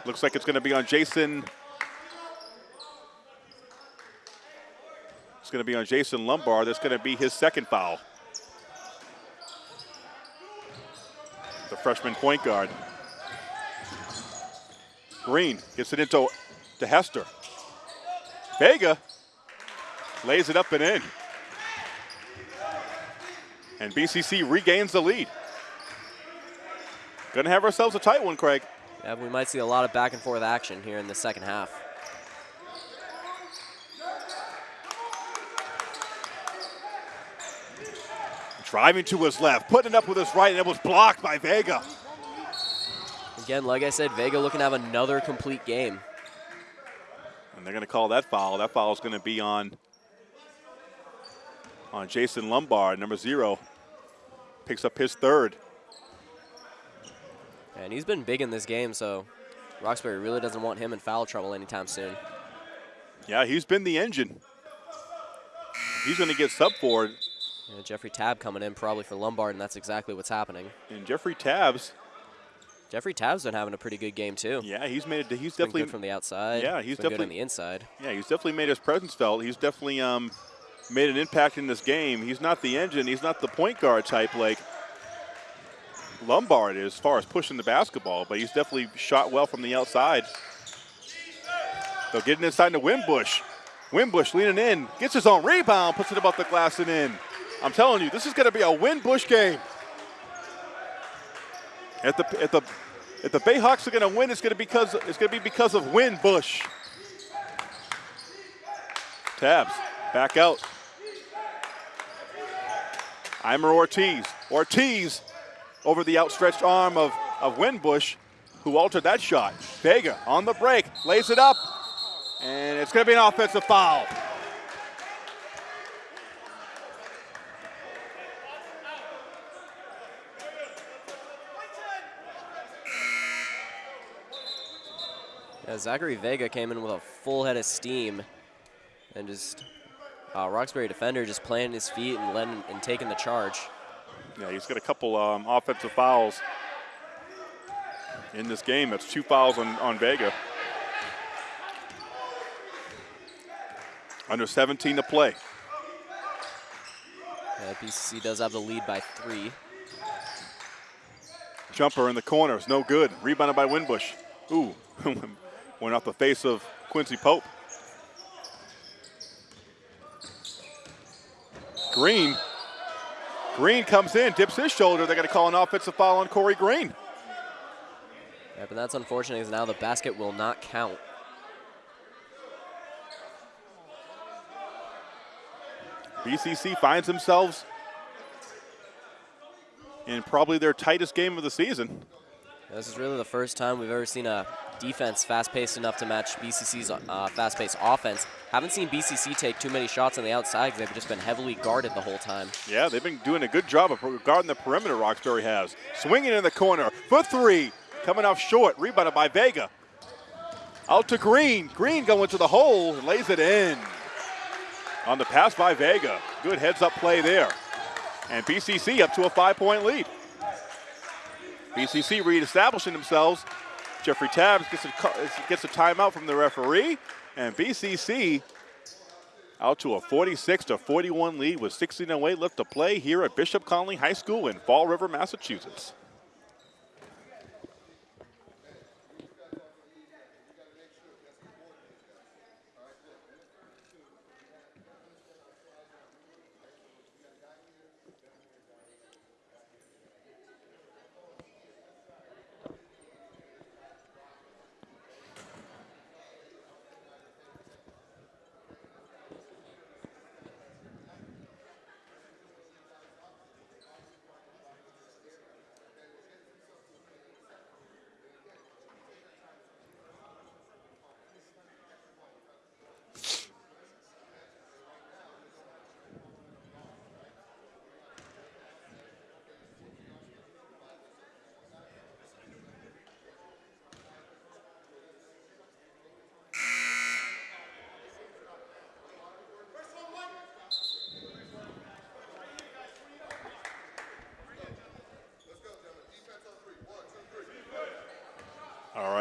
Speaker 2: Looks like it's going to be on Jason. It's going to be on Jason Lombard. That's going to be his second foul. The freshman point guard. Green gets it into to Hester. Vega lays it up and in. And BCC regains the lead. Gonna have ourselves a tight one, Craig.
Speaker 3: Yeah, we might see a lot of back and forth action here in the second half.
Speaker 2: Driving to his left, putting it up with his right, and it was blocked by Vega.
Speaker 3: Again, like I said, Vega looking to have another complete game.
Speaker 2: And they're going to call that foul. That foul is going to be on, on Jason Lombard, number zero. Picks up his third.
Speaker 3: And he's been big in this game, so Roxbury really doesn't want him in foul trouble anytime soon.
Speaker 2: Yeah, he's been the engine. He's going to get sub forward.
Speaker 3: Yeah, Jeffrey Tab coming in probably for Lombard, and that's exactly what's happening.
Speaker 2: And Jeffrey Tabs
Speaker 3: Jeffrey Tab's been having a pretty good game too.
Speaker 2: Yeah, he's made it. He's definitely
Speaker 3: from the outside.
Speaker 2: Yeah, he's definitely
Speaker 3: good on the inside.
Speaker 2: Yeah, he's definitely made his presence felt. He's definitely um, made an impact in this game. He's not the engine. He's not the point guard type like Lombard as far as pushing the basketball, but he's definitely shot well from the outside. They'll get it inside to Winbush. Winbush leaning in, gets his own rebound, puts it above the glass and in. I'm telling you, this is going to be a Winbush game. At the at the if the Bayhawks are going to win, it's going to because it's going to be because of Winbush. Tabs back out. Eimer Ortiz. Ortiz over the outstretched arm of, of Winbush, who altered that shot. Vega on the break, lays it up, and it's going to be an offensive foul.
Speaker 3: Yeah, Zachary Vega came in with a full head of steam and just uh, Roxbury defender just planting his feet and letting and taking the charge.
Speaker 2: Yeah, he's got a couple um, offensive fouls in this game. That's two fouls on, on Vega. Under 17 to play.
Speaker 3: Yeah, BCC does have the lead by three.
Speaker 2: Jumper in the corner is no good. Rebounded by Winbush. Ooh, *laughs* went off the face of Quincy Pope. Green. Green comes in, dips his shoulder. They're going to call an offensive foul on Corey Green.
Speaker 3: Yeah, but that's unfortunate because now the basket will not count.
Speaker 2: BCC finds themselves in probably their tightest game of the season.
Speaker 3: This is really the first time we've ever seen a defense fast-paced enough to match BCC's uh, fast-paced offense. Haven't seen BCC take too many shots on the outside because they've just been heavily guarded the whole time.
Speaker 2: Yeah, they've been doing a good job of guarding the perimeter, Roxbury has. Swinging in the corner for three, coming off short, rebounded by Vega. Out to Green. Green going to the hole, and lays it in. On the pass by Vega. Good heads-up play there. And BCC up to a five-point lead. BCC reestablishing themselves. Jeffrey Tabbs gets a, gets a timeout from the referee, and BCC out to a 46 to 41 lead with 16:08 left to play here at Bishop Connolly High School in Fall River, Massachusetts.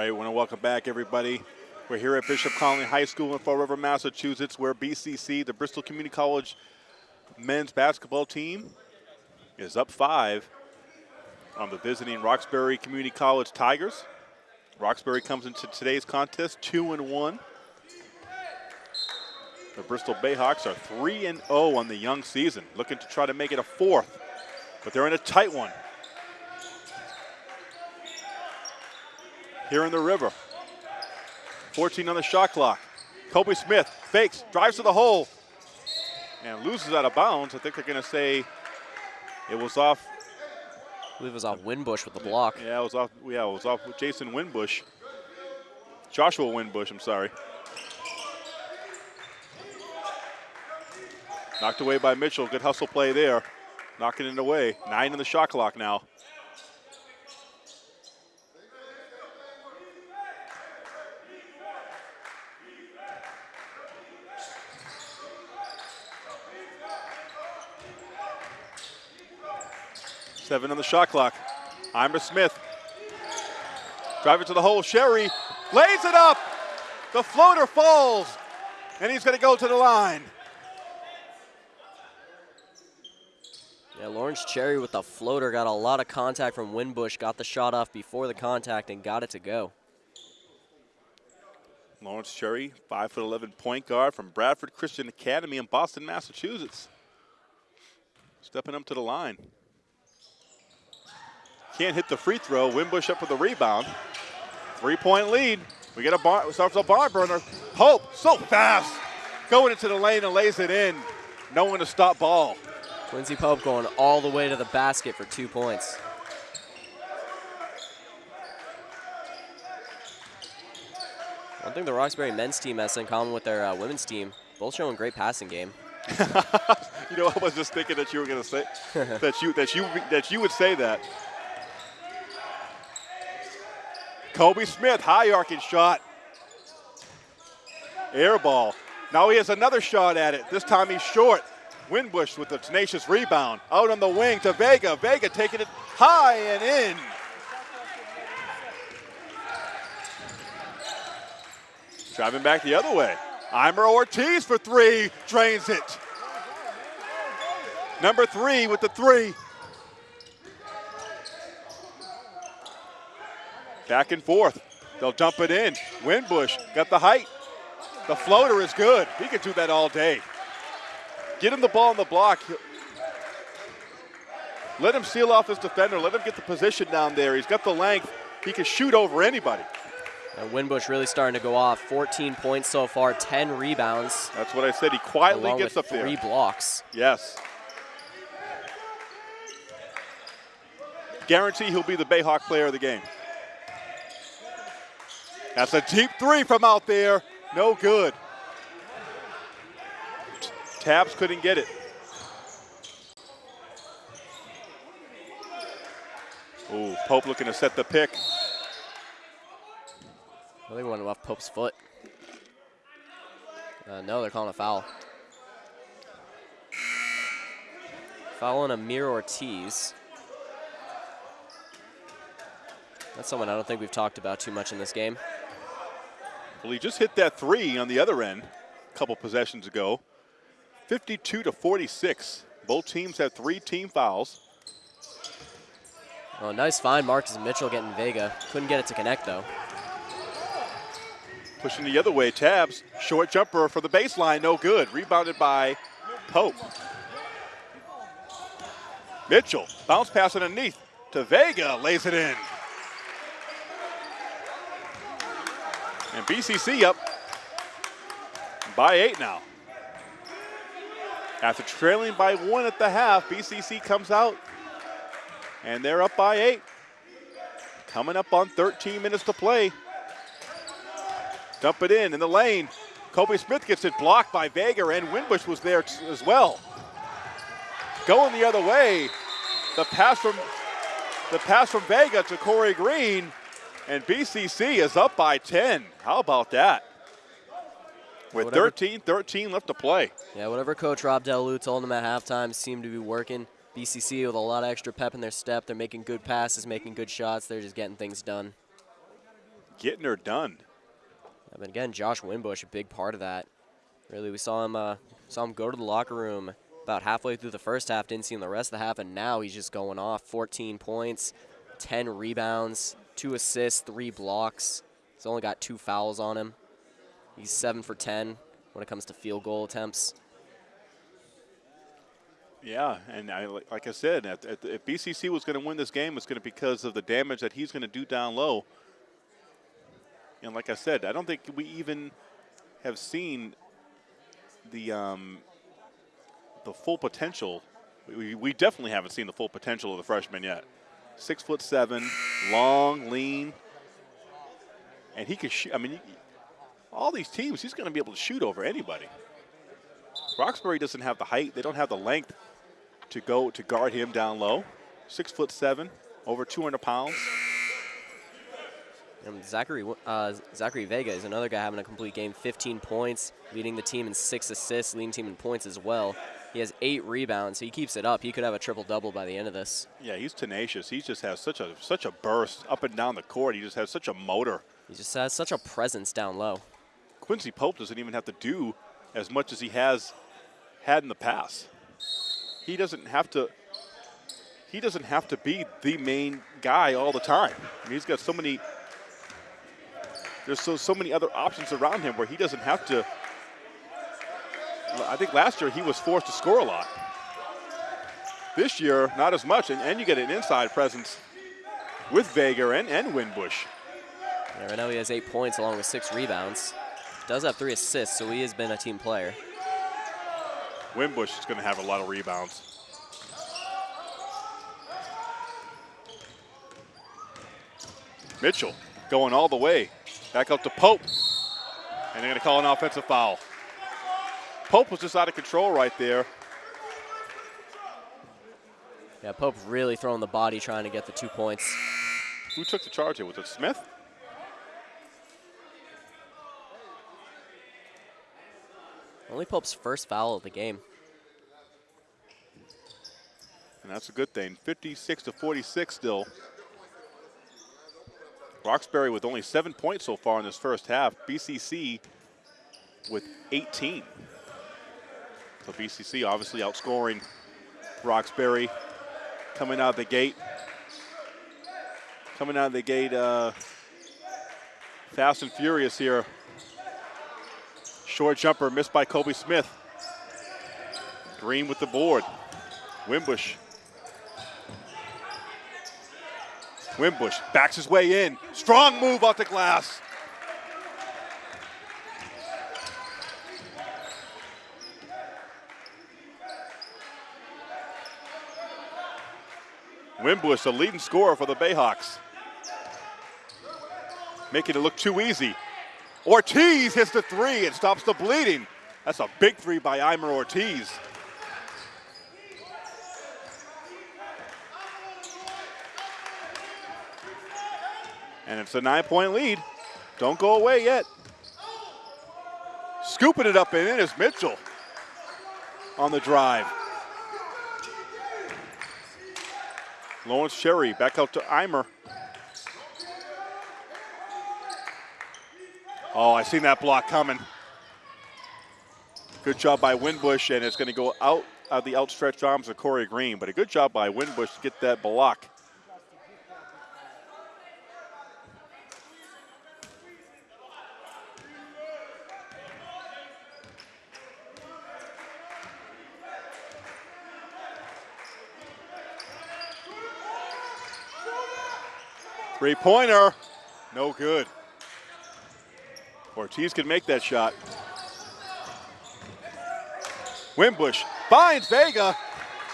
Speaker 2: Right, want to welcome back everybody. We're here at Bishop Connolly High School in Fall River, Massachusetts, where BCC, the Bristol Community College men's basketball team, is up five on the visiting Roxbury Community College Tigers. Roxbury comes into today's contest two and one. The Bristol Bayhawks are 3 and 0 on the young season, looking to try to make it a fourth, but they're in a tight one. Here in the river. 14 on the shot clock. Kobe Smith fakes, drives to the hole, and loses out of bounds. I think they're going to say it was off.
Speaker 3: I believe it was off Winbush with the block.
Speaker 2: Yeah, it was off. Yeah, it was off with Jason Winbush. Joshua Winbush, I'm sorry. Knocked away by Mitchell. Good hustle play there. Knocking it away. Nine in the shot clock now. Seven on the shot clock. Eimer Smith. Drive it to the hole. Cherry lays it up. The floater falls. And he's going to go to the line.
Speaker 3: Yeah, Lawrence Cherry with the floater got a lot of contact from Winbush, got the shot off before the contact and got it to go.
Speaker 2: Lawrence Cherry, 5'11 point guard from Bradford Christian Academy in Boston, Massachusetts. Stepping up to the line. Can't hit the free throw. Winbush up with the rebound. Three point lead. We get a bar, starts a bar burner. Pope, so fast. Going into the lane and lays it in. No one to stop ball.
Speaker 3: Quincy Pope going all the way to the basket for two points. One thing the Roxbury men's team has in common with their uh, women's team, both showing great passing game. *laughs*
Speaker 2: you know, I was just thinking that you were going to say *laughs* that you that you that you would say that. Kobe Smith, high arcing shot. Air ball. Now he has another shot at it. This time he's short. Winbush with a tenacious rebound. Out on the wing to Vega. Vega taking it high and in. Driving back the other way. Eimer Ortiz for three. Drains it. Number three with the three. Back and forth. They'll dump it in. Winbush got the height. The floater is good. He can do that all day. Get him the ball in the block. Let him seal off his defender. Let him get the position down there. He's got the length. He can shoot over anybody.
Speaker 3: And Winbush really starting to go off. 14 points so far, 10 rebounds.
Speaker 2: That's what I said. He quietly gets up there.
Speaker 3: Three blocks.
Speaker 2: Yes. Guarantee he'll be the Bayhawk player of the game. That's a deep three from out there. No good. Tabs couldn't get it. Ooh, Pope looking to set the pick.
Speaker 3: Think went off Pope's foot. Uh, no, they're calling a foul. Foul on Amir Ortiz. That's someone I don't think we've talked about too much in this game.
Speaker 2: Well, he just hit that three on the other end a couple possessions ago. 52 to 46. Both teams have three team fouls.
Speaker 3: Oh, nice find, Marcus Mitchell getting Vega. Couldn't get it to connect, though.
Speaker 2: Pushing the other way, Tabs. Short jumper for the baseline, no good. Rebounded by Pope. Mitchell, bounce pass underneath to Vega, lays it in. And BCC up by eight now. After trailing by one at the half, BCC comes out and they're up by eight. Coming up on 13 minutes to play. Dump it in in the lane. Kobe Smith gets it blocked by Vega, and Winbush was there as well. Going the other way, the pass from the pass from Vega to Corey Green, and BCC is up by 10. How about that? With
Speaker 3: Whatever.
Speaker 2: 13, 13 left to play.
Speaker 3: Yeah, whatever Coach Rob Delu told them at halftime seemed to be working. BCC with a lot of extra pep in their step. They're making good passes, making good shots. They're just getting things done.
Speaker 2: Getting her done.
Speaker 3: Yeah, But again, Josh Winbush, a big part of that. Really, we saw him uh, saw him go to the locker room about halfway through the first half. Didn't see him the rest of the half, and now he's just going off. 14 points, 10 rebounds, two assists, three blocks. He's only got two fouls on him. He's seven for 10 when it comes to field goal attempts.
Speaker 2: Yeah, and I, like I said, if BCC was going to win this game, it's going to be because of the damage that he's going to do down low. And like I said, I don't think we even have seen the um, the full potential. We, we definitely haven't seen the full potential of the freshman yet. Six foot seven, long, lean, and he can shoot. I mean, all these teams, he's going to be able to shoot over anybody. Roxbury doesn't have the height; they don't have the length to go to guard him down low. Six foot seven, over 200 pounds.
Speaker 3: And Zachary uh, Zachary Vega is another guy having a complete game. 15 points, leading the team in six assists, leading team in points as well. He has eight rebounds. He keeps it up. He could have a triple double by the end of this.
Speaker 2: Yeah, he's tenacious. He just has such a such a burst up and down the court. He just has such a motor.
Speaker 3: He just has such a presence down low.
Speaker 2: Quincy Pope doesn't even have to do as much as he has had in the past. He doesn't have to he doesn't have to be the main guy all the time. I mean, he's got so many. There's so so many other options around him where he doesn't have to. I think last year he was forced to score a lot. This year, not as much, and, and you get an inside presence with Vega and, and Winbush.
Speaker 3: Yeah, right now he has eight points along with six rebounds. Does have three assists, so he has been a team player.
Speaker 2: Winbush is going to have a lot of rebounds. Mitchell going all the way. Back up to Pope. And they're going to call an offensive foul. Pope was just out of control right there.
Speaker 3: Yeah, Pope really throwing the body trying to get the two points.
Speaker 2: Who took the charge here? Was it Smith?
Speaker 3: Only Pope's first foul of the game.
Speaker 2: And that's a good thing. 56 to 46 still. Roxbury with only seven points so far in this first half. BCC with 18. So BCC obviously outscoring Roxbury coming out of the gate. Coming out of the gate uh, fast and furious here. Short jumper missed by Kobe Smith. Green with the board. Winbush Winbush backs his way in. Strong move off the glass. Winbush, the leading scorer for the Bayhawks. Making it look too easy. Ortiz hits the three and stops the bleeding. That's a big three by Eimer Ortiz. And it's a nine point lead. Don't go away yet. Scooping it up and in is Mitchell on the drive. Lawrence Cherry back out to Eimer. Oh, I seen that block coming. Good job by Winbush, and it's going to go out of the outstretched arms of Corey Green. But a good job by Winbush to get that block. Three-pointer, no good. Ortiz can make that shot. Winbush finds Vega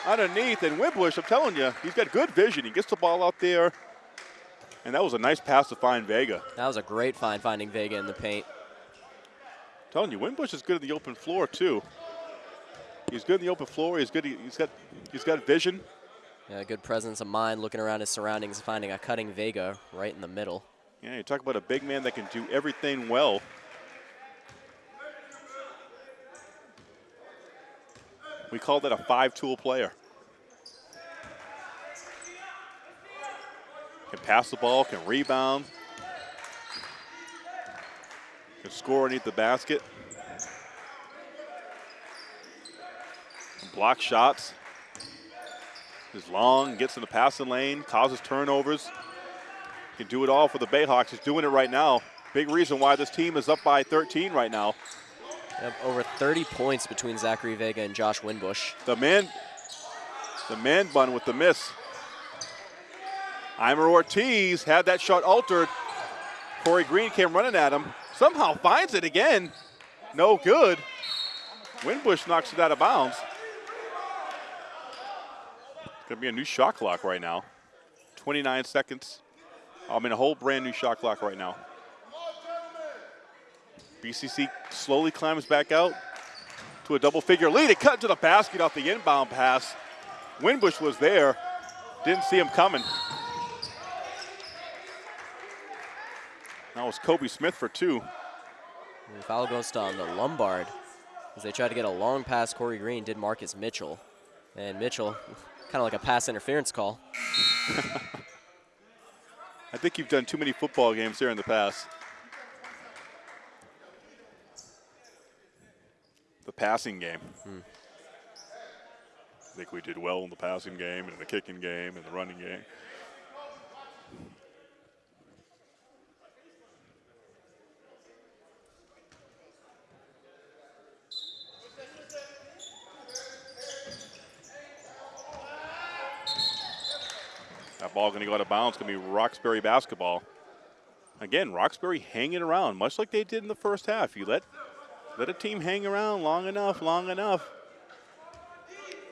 Speaker 2: underneath, and Winbush, I'm telling you, he's got good vision. He gets the ball out there, and that was a nice pass to find Vega.
Speaker 3: That was a great find finding Vega in the paint.
Speaker 2: I'm telling you, Winbush is good in the open floor too. He's good in the open floor. He's good. He's got he's got vision.
Speaker 3: Yeah, good presence of mind, looking around his surroundings, finding a cutting Vega right in the middle.
Speaker 2: Yeah, you talk about a big man that can do everything well. We call that a five-tool player. Can pass the ball, can rebound, can score underneath the basket, block shots is long, gets in the passing lane, causes turnovers. Can do it all for the Bayhawks. He's doing it right now. Big reason why this team is up by 13 right now.
Speaker 3: Yep, over 30 points between Zachary Vega and Josh Winbush.
Speaker 2: The man, the man bun with the miss. Eimer Ortiz had that shot altered. Corey Green came running at him. Somehow finds it again. No good. Winbush knocks it out of bounds. Be a new shot clock right now. 29 seconds. I mean, a whole brand new shot clock right now. BCC slowly climbs back out to a double figure lead. It cut to the basket off the inbound pass. Winbush was there. Didn't see him coming. That was Kobe Smith for two.
Speaker 3: And foul goes on the Lombard as they tried to get a long pass. Corey Green did Marcus Mitchell. And Mitchell Kind of like a pass interference call. *laughs*
Speaker 2: I think you've done too many football games here in the past. The passing game. Hmm. I think we did well in the passing game and the kicking game and the running game. Ball going to go out of bounds. Going to be Roxbury basketball. Again, Roxbury hanging around, much like they did in the first half. You let let a team hang around long enough, long enough.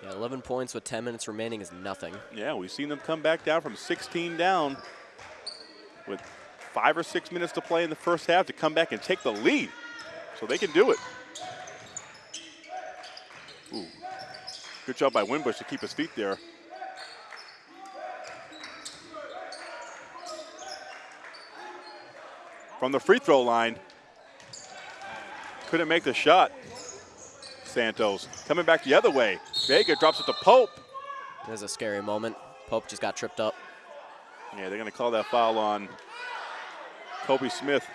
Speaker 3: Yeah, 11 points with 10 minutes remaining is nothing.
Speaker 2: Yeah, we've seen them come back down from 16 down with five or six minutes to play in the first half to come back and take the lead. So they can do it. Ooh. Good job by Winbush to keep his feet there. From the free throw line, couldn't make the shot. Santos coming back the other way. Vega drops it to Pope.
Speaker 3: There's a scary moment. Pope just got tripped up.
Speaker 2: Yeah, they're going to call that foul on Kobe Smith.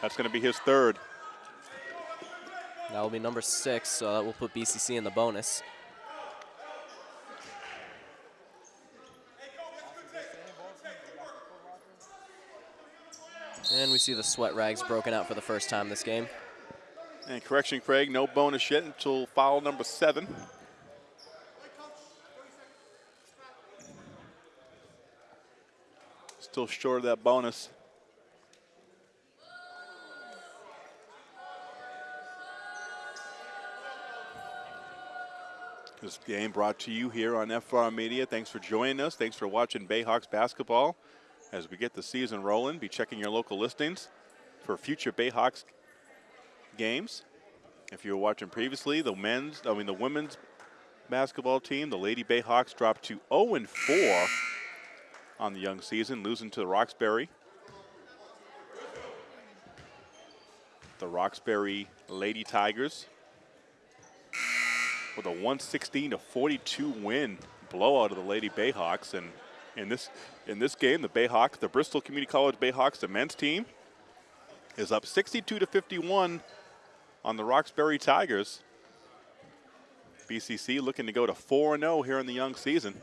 Speaker 2: That's going to be his third.
Speaker 3: That will be number six, so that will put BCC in the bonus. And we see the sweat rags broken out for the first time this game.
Speaker 2: And correction, Craig, no bonus yet until foul number seven. Still short of that bonus. This game brought to you here on FR Media. Thanks for joining us. Thanks for watching Bayhawks basketball. As we get the season rolling, be checking your local listings for future Bayhawks games. If you were watching previously, the men's, I mean the women's basketball team, the Lady Bayhawks dropped to 0 4 on the young season, losing to the Roxbury. The Roxbury Lady Tigers with a 116 to 42 win blowout of the Lady Bayhawks. And in this in this game, the Bayhawks, the Bristol Community College Bayhawks, the men's team, is up 62 to 51 on the Roxbury Tigers. BCC looking to go to 4 0 here in the young season.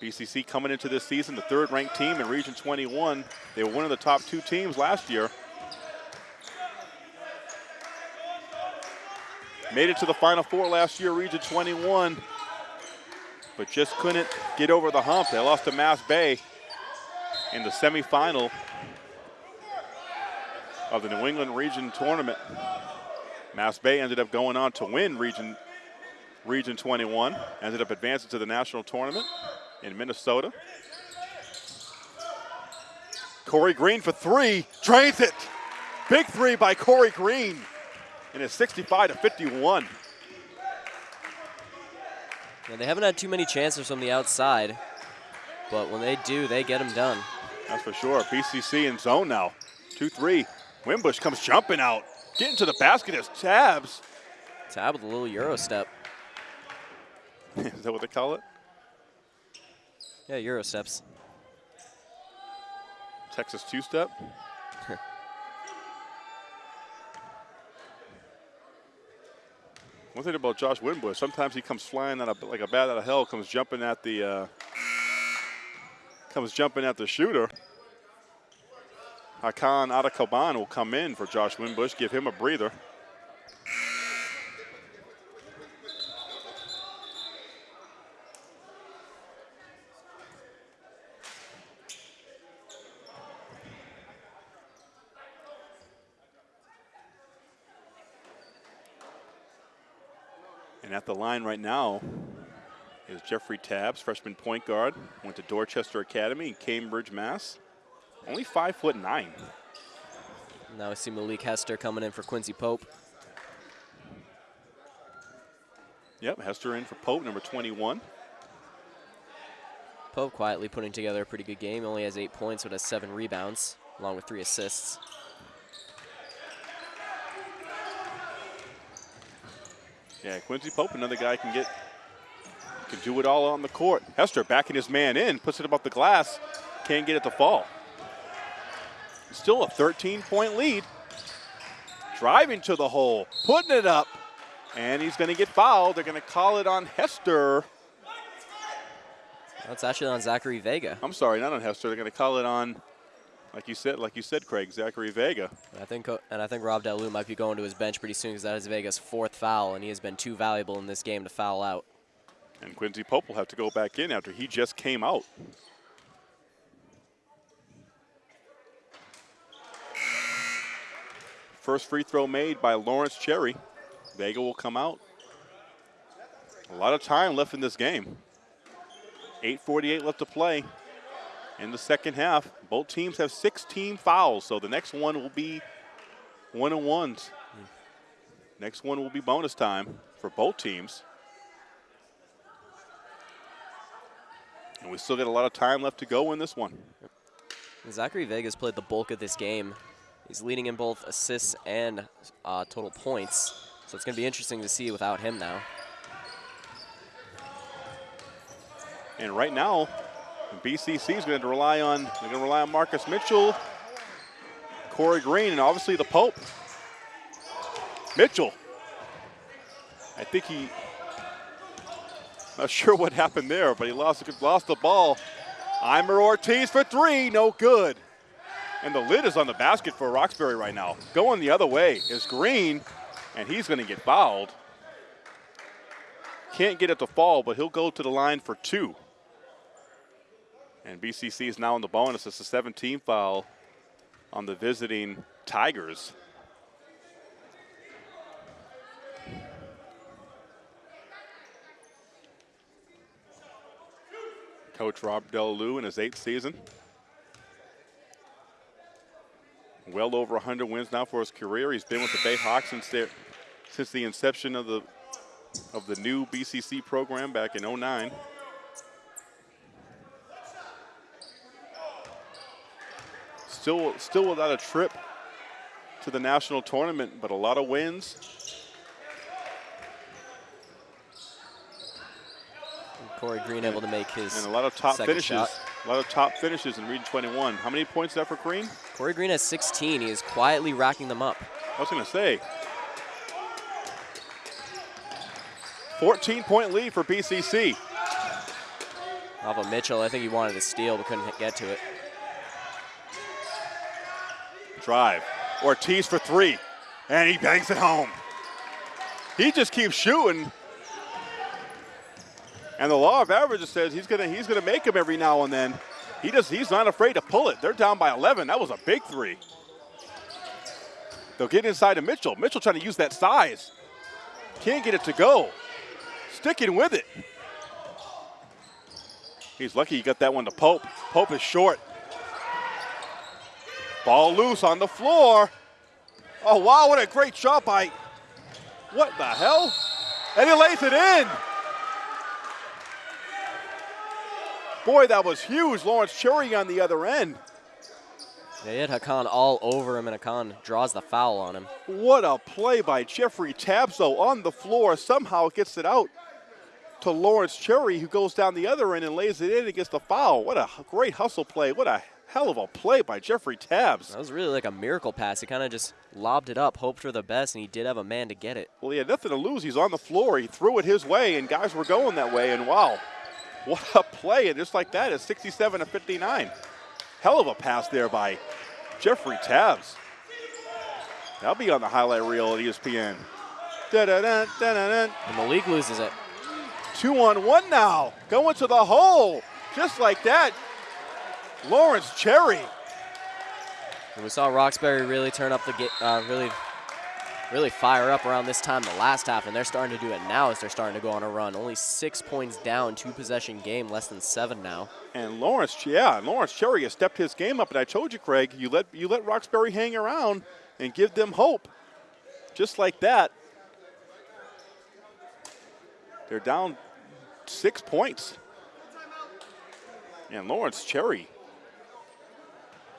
Speaker 2: BCC coming into this season, the third ranked team in Region 21. They were one of the top two teams last year. Made it to the Final Four last year, Region 21, but just couldn't get over the hump. They lost to Mass Bay in the semifinal of the New England Region Tournament. Mass Bay ended up going on to win Region, Region 21, ended up advancing to the national tournament in Minnesota. Corey Green for three, drains it. Big three by Corey Green and it's 65 to 51.
Speaker 3: Yeah, they haven't had too many chances from the outside, but when they do, they get them done.
Speaker 2: That's for sure. BCC in zone now. 2-3. Winbush comes jumping out. Getting to the basket is Tabs.
Speaker 3: Tab with a little Euro step. *laughs*
Speaker 2: is that what they call it?
Speaker 3: Yeah, Euro steps.
Speaker 2: Texas two-step? One thing about Josh Winbush, sometimes he comes flying out of, like a bat out of hell, comes jumping at the uh, comes jumping at the shooter. Hakan Adakaban will come in for Josh Winbush, give him a breather. The line right now is Jeffrey Tabbs, freshman point guard. Went to Dorchester Academy in Cambridge, Mass. Only five foot nine.
Speaker 3: Now we see Malik Hester coming in for Quincy Pope.
Speaker 2: Yep, Hester in for Pope, number 21.
Speaker 3: Pope quietly putting together a pretty good game. Only has eight points, but has seven rebounds, along with three assists.
Speaker 2: Yeah, Quincy Pope, another guy can get, can do it all on the court. Hester backing his man in, puts it above the glass, can't get it to fall. Still a 13-point lead. driving to the hole, putting it up, and he's going to get fouled. They're going to call it on Hester.
Speaker 3: That's actually on Zachary Vega.
Speaker 2: I'm sorry, not on Hester. They're going to call it on, like you said, like you said, Craig, Zachary Vega.
Speaker 3: I think, uh, and I think Rob Delu might be going to his bench pretty soon because that is Vega's fourth foul, and he has been too valuable in this game to foul out.
Speaker 2: And Quincy Pope will have to go back in after he just came out. First free throw made by Lawrence Cherry. Vega will come out. A lot of time left in this game. 8.48 left to play in the second half. Both teams have 16 fouls, so the next one will be one and ones. Next one will be bonus time for both teams. And we still got a lot of time left to go in this one.
Speaker 3: Zachary Vega's played the bulk of this game. He's leading in both assists and uh, total points. So it's going to be interesting to see without him now.
Speaker 2: And right now, BCC is going to rely on they're going to rely on Marcus Mitchell, Corey Green, and obviously the Pope. Mitchell. I think he not *laughs* sure what happened there, but he lost lost the ball. Eimer Ortiz for three, no good. And the lid is on the basket for Roxbury right now. Going the other way is Green, and he's going to get fouled. Can't get it to fall, but he'll go to the line for two. And BCC is now in the bonus. It's a 17 foul on the visiting Tigers. Coach Rob Delu in his eighth season. Well over 100 wins now for his career. He's been with the Bayhawks since, since the inception of the of the new BCC program back in 09. Still, still without a trip to the national tournament, but a lot of wins.
Speaker 3: Corey Green able to make his
Speaker 2: and a lot of top finishes.
Speaker 3: Shot.
Speaker 2: A lot of top finishes in Region 21. How many points is that for Green?
Speaker 3: Corey Green has 16. He is quietly racking them up.
Speaker 2: I was going to say. 14 point lead for BCC.
Speaker 3: Alva Mitchell, I think he wanted to steal but couldn't get to it.
Speaker 2: Drive. Ortiz for three. And he bangs it home. He just keeps shooting. And the law of averages says he's gonna he's gonna make them every now and then. He just he's not afraid to pull it. They're down by 11. That was a big three. They'll get inside of Mitchell. Mitchell trying to use that size. Can't get it to go. Sticking with it. He's lucky he got that one to Pope. Pope is short. Ball loose on the floor. Oh, wow, what a great shot by, what the hell? And he lays it in. Boy, that was huge. Lawrence Cherry on the other end.
Speaker 3: They had Hakan all over him, and Hakan draws the foul on him.
Speaker 2: What a play by Jeffrey Tabso on the floor. Somehow gets it out to Lawrence Cherry, who goes down the other end and lays it in and gets the foul. What a great hustle play. What a hell of a play by Jeffrey Tabs.
Speaker 3: That was really like a miracle pass. He kind of just lobbed it up, hoped for the best, and he did have a man to get it.
Speaker 2: Well, he had nothing to lose. He's on the floor. He threw it his way, and guys were going that way, and wow. What a play, and just like that, it's 67 to 59. Hell of a pass there by Jeffrey Tabs. That'll be on the highlight reel at ESPN. Da -da -da, da -da.
Speaker 3: And Malik loses it.
Speaker 2: Two on one now, going to the hole, just like that. Lawrence Cherry.
Speaker 3: And we saw Roxbury really turn up the get, uh, really really fire up around this time the last half, and they're starting to do it now as they're starting to go on a run. Only six points down, two possession game, less than seven now.
Speaker 2: And Lawrence, yeah, Lawrence Cherry has stepped his game up, and I told you, Craig, you let you let Roxbury hang around and give them hope, just like that. They're down six points, and Lawrence Cherry,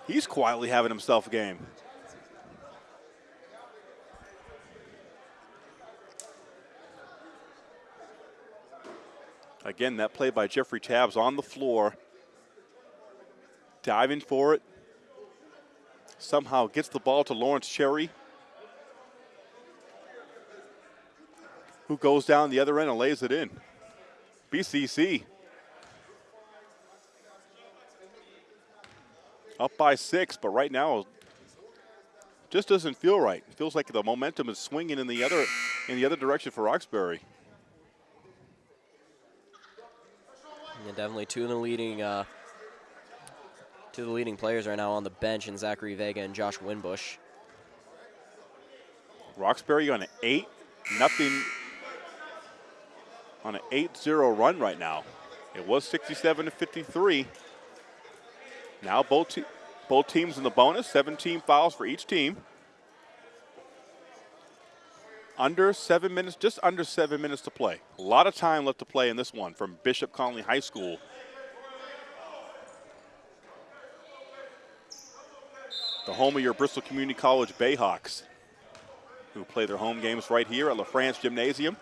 Speaker 2: He's quietly having himself a game. Again, that play by Jeffrey Tabs on the floor. Diving for it. Somehow gets the ball to Lawrence Cherry. Who goes down the other end and lays it in. BCC up by six, but right now just doesn't feel right. It feels like the momentum is swinging in the other in the other direction for Roxbury.
Speaker 3: Yeah, definitely two of the leading uh, two of the leading players right now on the bench, in Zachary Vega and Josh Winbush.
Speaker 2: Roxbury on an eight nothing on an 8-0 run right now. It was 67 to 53. Now both te both teams in the bonus, 17 fouls for each team. Under seven minutes, just under seven minutes to play. A lot of time left to play in this one from Bishop Conley High School. The home of your Bristol Community College Bayhawks, who play their home games right here at LaFrance Gymnasium.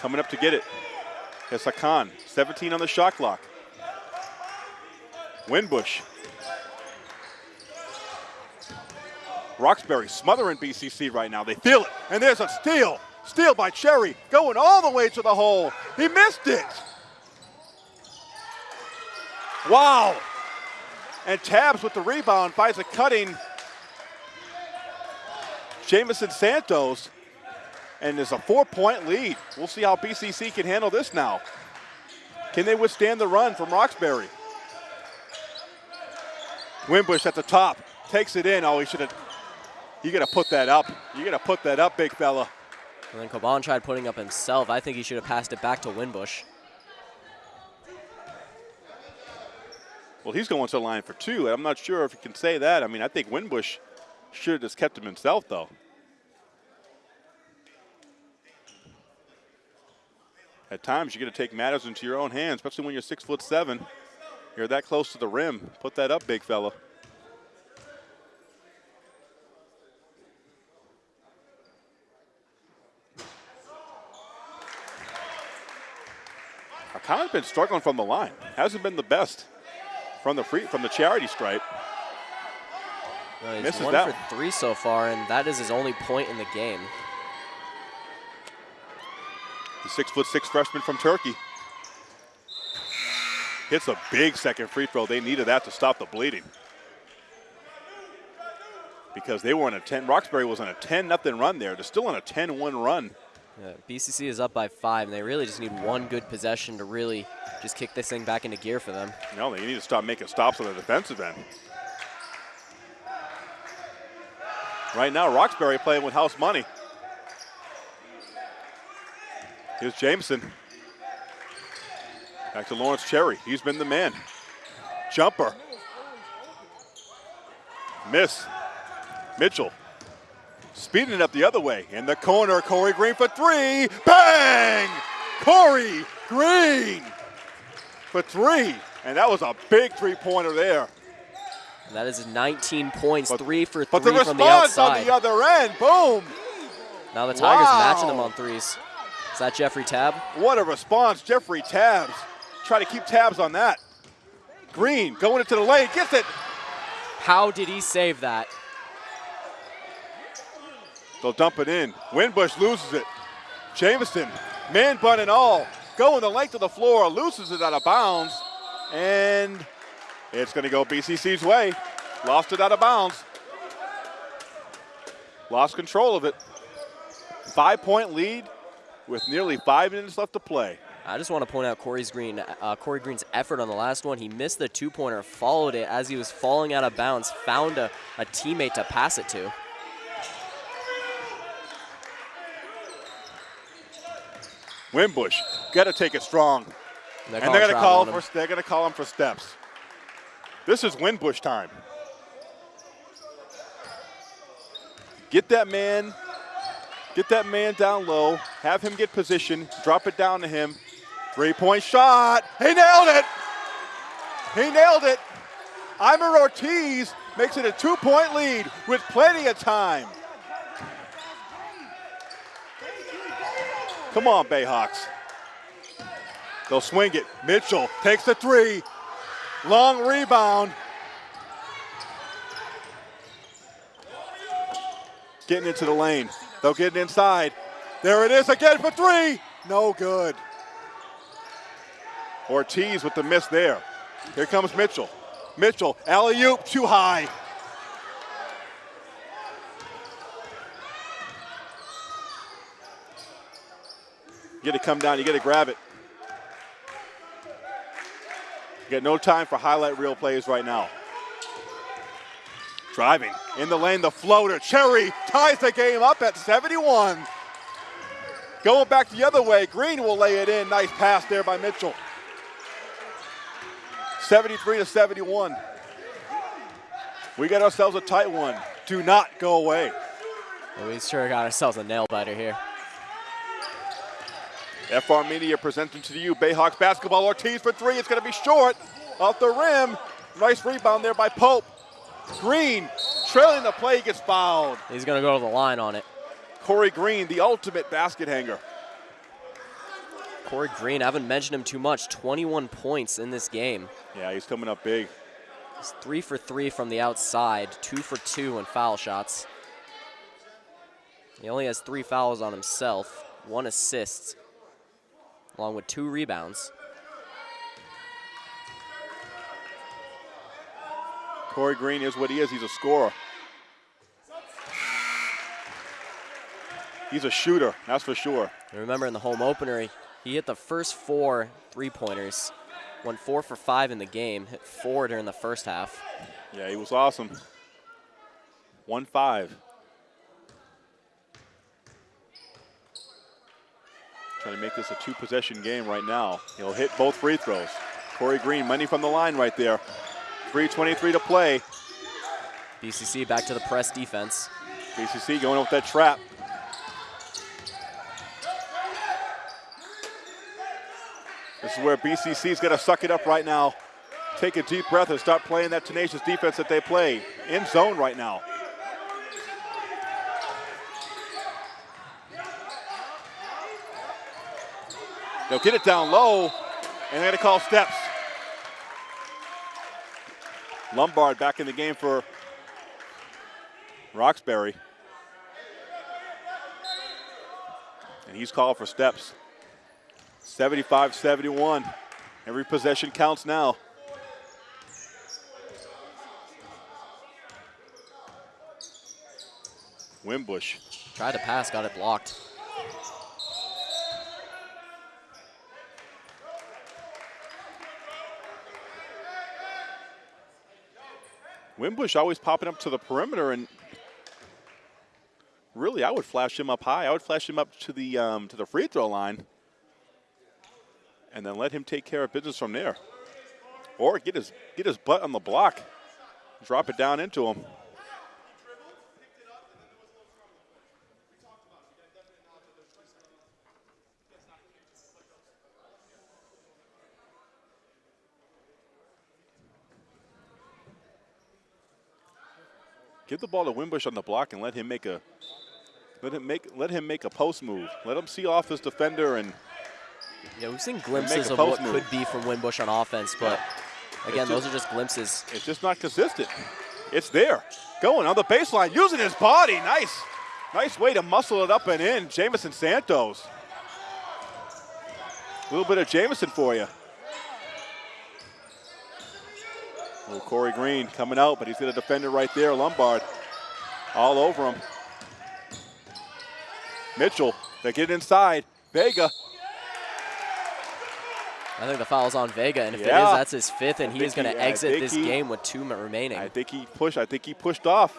Speaker 2: Coming up to get it is Hakan, 17 on the shot clock. Winbush. Roxbury smothering BCC right now. They feel it. And there's a steal. Steal by Cherry. Going all the way to the hole. He missed it. Wow. And Tabs with the rebound finds a cutting Jamison Santos. And there's a four-point lead. We'll see how BCC can handle this now. Can they withstand the run from Roxbury? Winbush at the top, takes it in. Oh, he should have, you got to put that up. You got to put that up, big fella.
Speaker 3: And then Coban tried putting up himself. I think he should have passed it back to Winbush.
Speaker 2: Well, he's going to the line for two. I'm not sure if you can say that. I mean, I think Winbush should have just kept him himself, though. At times, you got to take matters into your own hands, especially when you're six foot seven. You're that close to the rim. Put that up, big fella. Hakan's been struggling from the line. Hasn't been the best from the free from the charity stripe.
Speaker 3: No, he's
Speaker 2: Misses
Speaker 3: one
Speaker 2: that
Speaker 3: for three so far, and that is his only point in the game.
Speaker 2: The six foot six freshman from Turkey. Hits a big second free throw. They needed that to stop the bleeding. Because they were on a 10, Roxbury was on a 10 nothing run there. They're still on a 10 1 run.
Speaker 3: Yeah, BCC is up by five, and they really just need one good possession to really just kick this thing back into gear for them.
Speaker 2: No, they need to stop making stops on the defensive end. Right now, Roxbury playing with house money. Here's Jameson. Back to Lawrence Cherry. He's been the man. Jumper. Miss. Mitchell. Speeding it up the other way. In the corner, Corey Green for three. Bang! Corey Green for three. And that was a big three-pointer there.
Speaker 3: That is 19 points,
Speaker 2: But-
Speaker 3: three for three
Speaker 2: But the
Speaker 3: from the
Speaker 2: response on the other end, boom!
Speaker 3: now the Tigers
Speaker 2: Wow.
Speaker 3: matching them on threes. Is that Jeffrey Tab?
Speaker 2: What a response, Jeffrey Tabs. Try to keep tabs on that. Green going into the lane, gets it.
Speaker 3: How did he save that?
Speaker 2: They'll dump it in. Winbush loses it. Jameson, man bun and all, going the length of the floor, loses it out of bounds, and it's going to go BCC's way. Lost it out of bounds. Lost control of it. Five point lead with nearly five minutes left to play.
Speaker 3: I just want to point out Corey's Green, uh, Corey Green's effort on the last one. He missed the two-pointer, followed it as he was falling out of bounds, found a, a teammate to pass it to.
Speaker 2: Winbush, got to take it strong.
Speaker 3: they're
Speaker 2: And they're going to call for they're going to call him for steps. This is Winbush time. Get that man, get that man down low, have him get position, drop it down to him. Three-point shot. He nailed it. He nailed it. Imer Ortiz makes it a two-point lead with plenty of time. Come on, Bayhawks. They'll swing it. Mitchell takes the three. Long rebound. getting into the lane. They'll get it inside. There it is again for three. No good. Ortiz with the miss there. Here comes Mitchell. Mitchell, alley oop, too high. You get to come down, you get to grab it. You got no time for highlight reel plays right now. Driving in the lane, the floater. Cherry ties the game up at 71. Going back the other way, Green will lay it in. Nice pass there by Mitchell. 73 to 71. We got ourselves a tight one. Do not go away.
Speaker 3: Well, we sure got ourselves a nail biter here.
Speaker 2: FR Media presenting to you Bayhawks basketball. Ortiz for three. It's going to be short off the rim. Nice rebound there by Pope. Green trailing the play gets fouled.
Speaker 3: He's going to go to the line on it.
Speaker 2: Corey Green, the ultimate basket hanger.
Speaker 3: Corey Green, I haven't mentioned him too much. 21 points in this game.
Speaker 2: Yeah, he's coming up big.
Speaker 3: He's three for three from the outside, two for two in foul shots. He only has three fouls on himself, one assist, along with two rebounds.
Speaker 2: Corey Green is what he is. He's a scorer. He's a shooter, that's for sure.
Speaker 3: And remember in the home opener, he hit the first four three-pointers, went four for five in the game, hit four during the first half.
Speaker 2: Yeah, he was awesome. One five. Trying to make this a two possession game right now. He'll hit both free throws. Corey Green, money from the line right there. 3.23 to play.
Speaker 3: BCC back to the press defense.
Speaker 2: BCC going with that trap. This is where BCC's got to suck it up right now. Take a deep breath and start playing that tenacious defense that they play. In zone right now. They'll get it down low, and they're going to call steps. Lombard back in the game for Roxbury. And he's called for steps. 75-71. Every possession counts now. Winbush.
Speaker 3: Tried to pass, got it blocked.
Speaker 2: Winbush always popping up to the perimeter and really I would flash him up high. I would flash him up to the um, to the free throw line and then let him take care of business from there. Or get his get his butt on the block, drop it down into him. Give the ball to Winbush on the block and let him make a let him make let him make a post move. Let him see off his defender and
Speaker 3: yeah, we've seen glimpses of what move. could be from Winbush on offense, but again,
Speaker 2: just,
Speaker 3: those are just glimpses.
Speaker 2: It's just not consistent. It's there. Going on the baseline, using his body. Nice. Nice way to muscle it up and in. Jamison Santos. A little bit of Jamison for you. Little Corey Green coming out, but he's got a defender right there, Lombard. All over him. Mitchell, they get inside. Vega.
Speaker 3: I think the foul's on Vega, and if yeah. it is, that's his fifth, and I he is going to exit this game with two remaining.
Speaker 2: I think he pushed. I think he pushed off.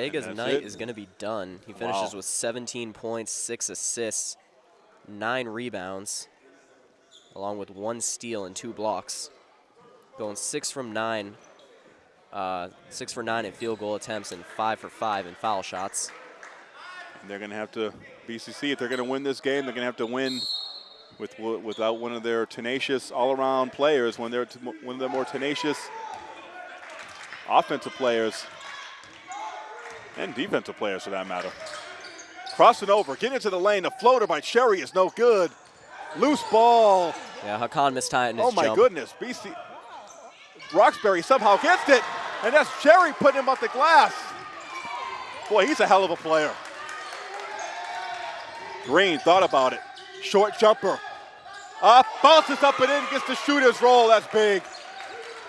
Speaker 3: Vega's night it. is going to be done. He finishes wow. with 17 points, six assists, nine rebounds, along with one steal and two blocks. Going six from nine, uh, six for nine in field goal attempts and five for five in foul shots.
Speaker 2: And they're going to have to, BCC, if they're going to win this game, they're going to have to win with without one of their tenacious all-around players, one of their one of their more tenacious offensive players and defensive players for that matter. Crossing over, get into the lane. The floater by Cherry is no good. Loose ball.
Speaker 3: Yeah, Hakan missed time.
Speaker 2: Oh my
Speaker 3: jump.
Speaker 2: goodness, BC Roxbury somehow gets it, and that's Cherry putting him off the glass. Boy, he's a hell of a player. Green thought about it. Short jumper. Up, bounces up and in, gets the shooter's roll. That's big.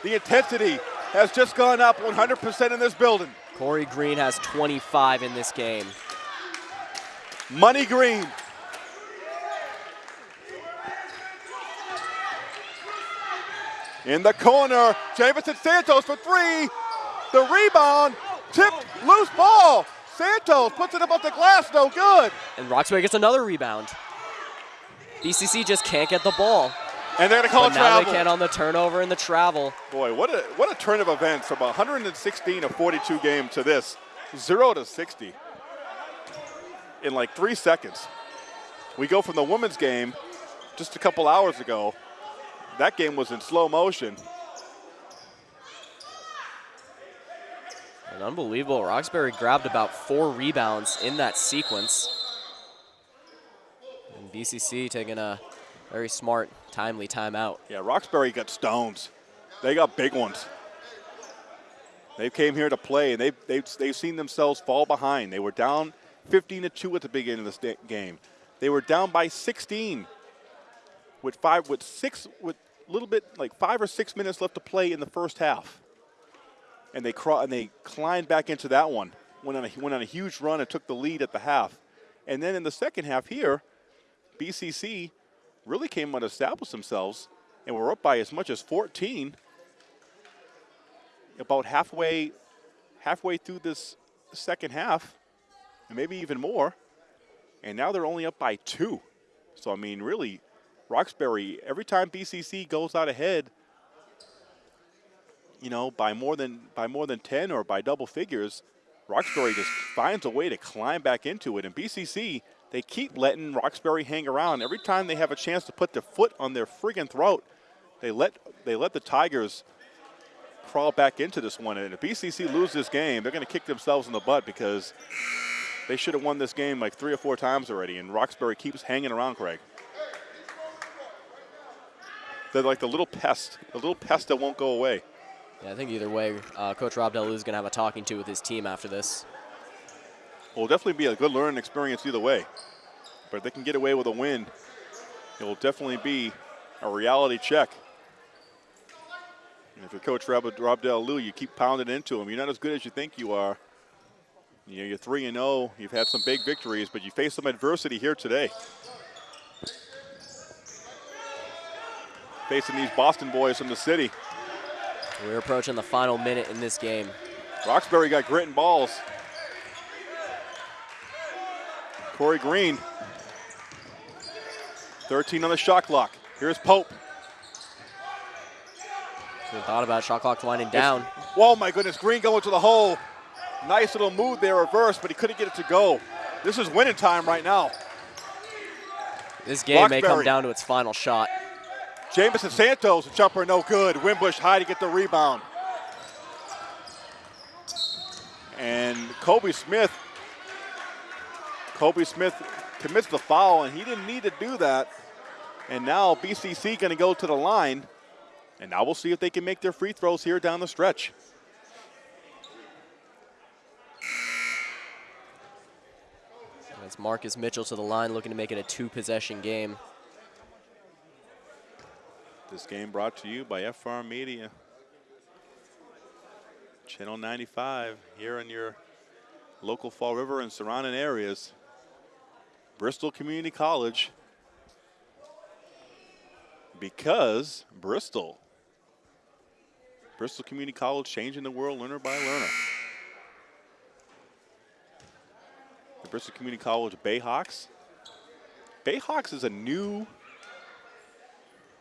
Speaker 2: The intensity has just gone up 100% in this building.
Speaker 3: Corey Green has 25 in this game.
Speaker 2: Money Green. In the corner, Jamison Santos for three. The rebound, tipped, loose ball. Santos puts it up above the glass, no good.
Speaker 3: And Roxbury gets another rebound. BCC just can't get the ball.
Speaker 2: And they're going to call
Speaker 3: but now
Speaker 2: travel.
Speaker 3: they can on the turnover and the travel.
Speaker 2: Boy, what a what a turn of events from 116 to 42 game to this, zero to 60 in like three seconds. We go from the women's game just a couple hours ago. That game was in slow motion.
Speaker 3: And unbelievable. Roxbury grabbed about four rebounds in that sequence. And BCC taking a very smart, timely timeout.
Speaker 2: Yeah, Roxbury got stones. They got big ones. They came here to play, and they've, they've, they've seen themselves fall behind. They were down 15 to 2 at the beginning of this game. They were down by 16 with five, with six, with a little bit like five or six minutes left to play in the first half. And they craw- and they climbed back into that one. Went on a went on a huge run and took the lead at the half. And then in the second half here, BCC really came and established themselves and were up by as much as 14 about halfway halfway through this second half and maybe even more. And now they're only up by two. So i mean really roxbury every time bcc goes out ahead you know by more than by more than 10 or by double figures roxbury just finds a way to climb back into it. And bcc they keep letting Roxbury hang around. Every time they have a chance to put their foot on their friggin' throat, they let they let the Tigers crawl back into this one. And if BCC lose this game, they're going to kick themselves in the butt because they should have won this game like three or four times already. And Roxbury keeps hanging around, Craig. They're like the little pest, the little pest that won't go away.
Speaker 3: Yeah, I think either way, uh, Coach Rob Delu is going to have a talking to with his team after this.
Speaker 2: Will definitely be a good learning experience either way. But if they can get away with a win, it will definitely be a reality check. And if you're Coach Rob, Rob Delu, you keep pounding into him. You're not as good as you think you are. You know, you're 3 and 0. You've had some big victories, but you face some adversity here today. Facing these Boston boys from the city.
Speaker 3: We're approaching the final minute in this game.
Speaker 2: Roxbury got grit and balls. Corey Green. 13 on the shot clock. Here's Pope.
Speaker 3: We thought about shot clock winding down.
Speaker 2: Oh my goodness, Green going to the hole. Nice little move there, reverse, but he couldn't get it to go. This is winning time right now.
Speaker 3: This game may come down to its final shot.
Speaker 2: Jamison Santos, jumper no good. Winbush high to get the rebound. And Kobe Smith, Kobe Smith commits the foul, and he didn't need to do that. And now BCC going to go to the line, and now we'll see if they can make their free throws here down the stretch.
Speaker 3: It's Marcus Mitchell to the line looking to make it a two possession game.
Speaker 2: This game brought to you by FR Media. Channel 95 here in your local Fall River and surrounding areas. Bristol Community College. Because Bristol. Bristol Community College changing the world learner by learner. The Bristol Community College Bayhawks. Bayhawks is a new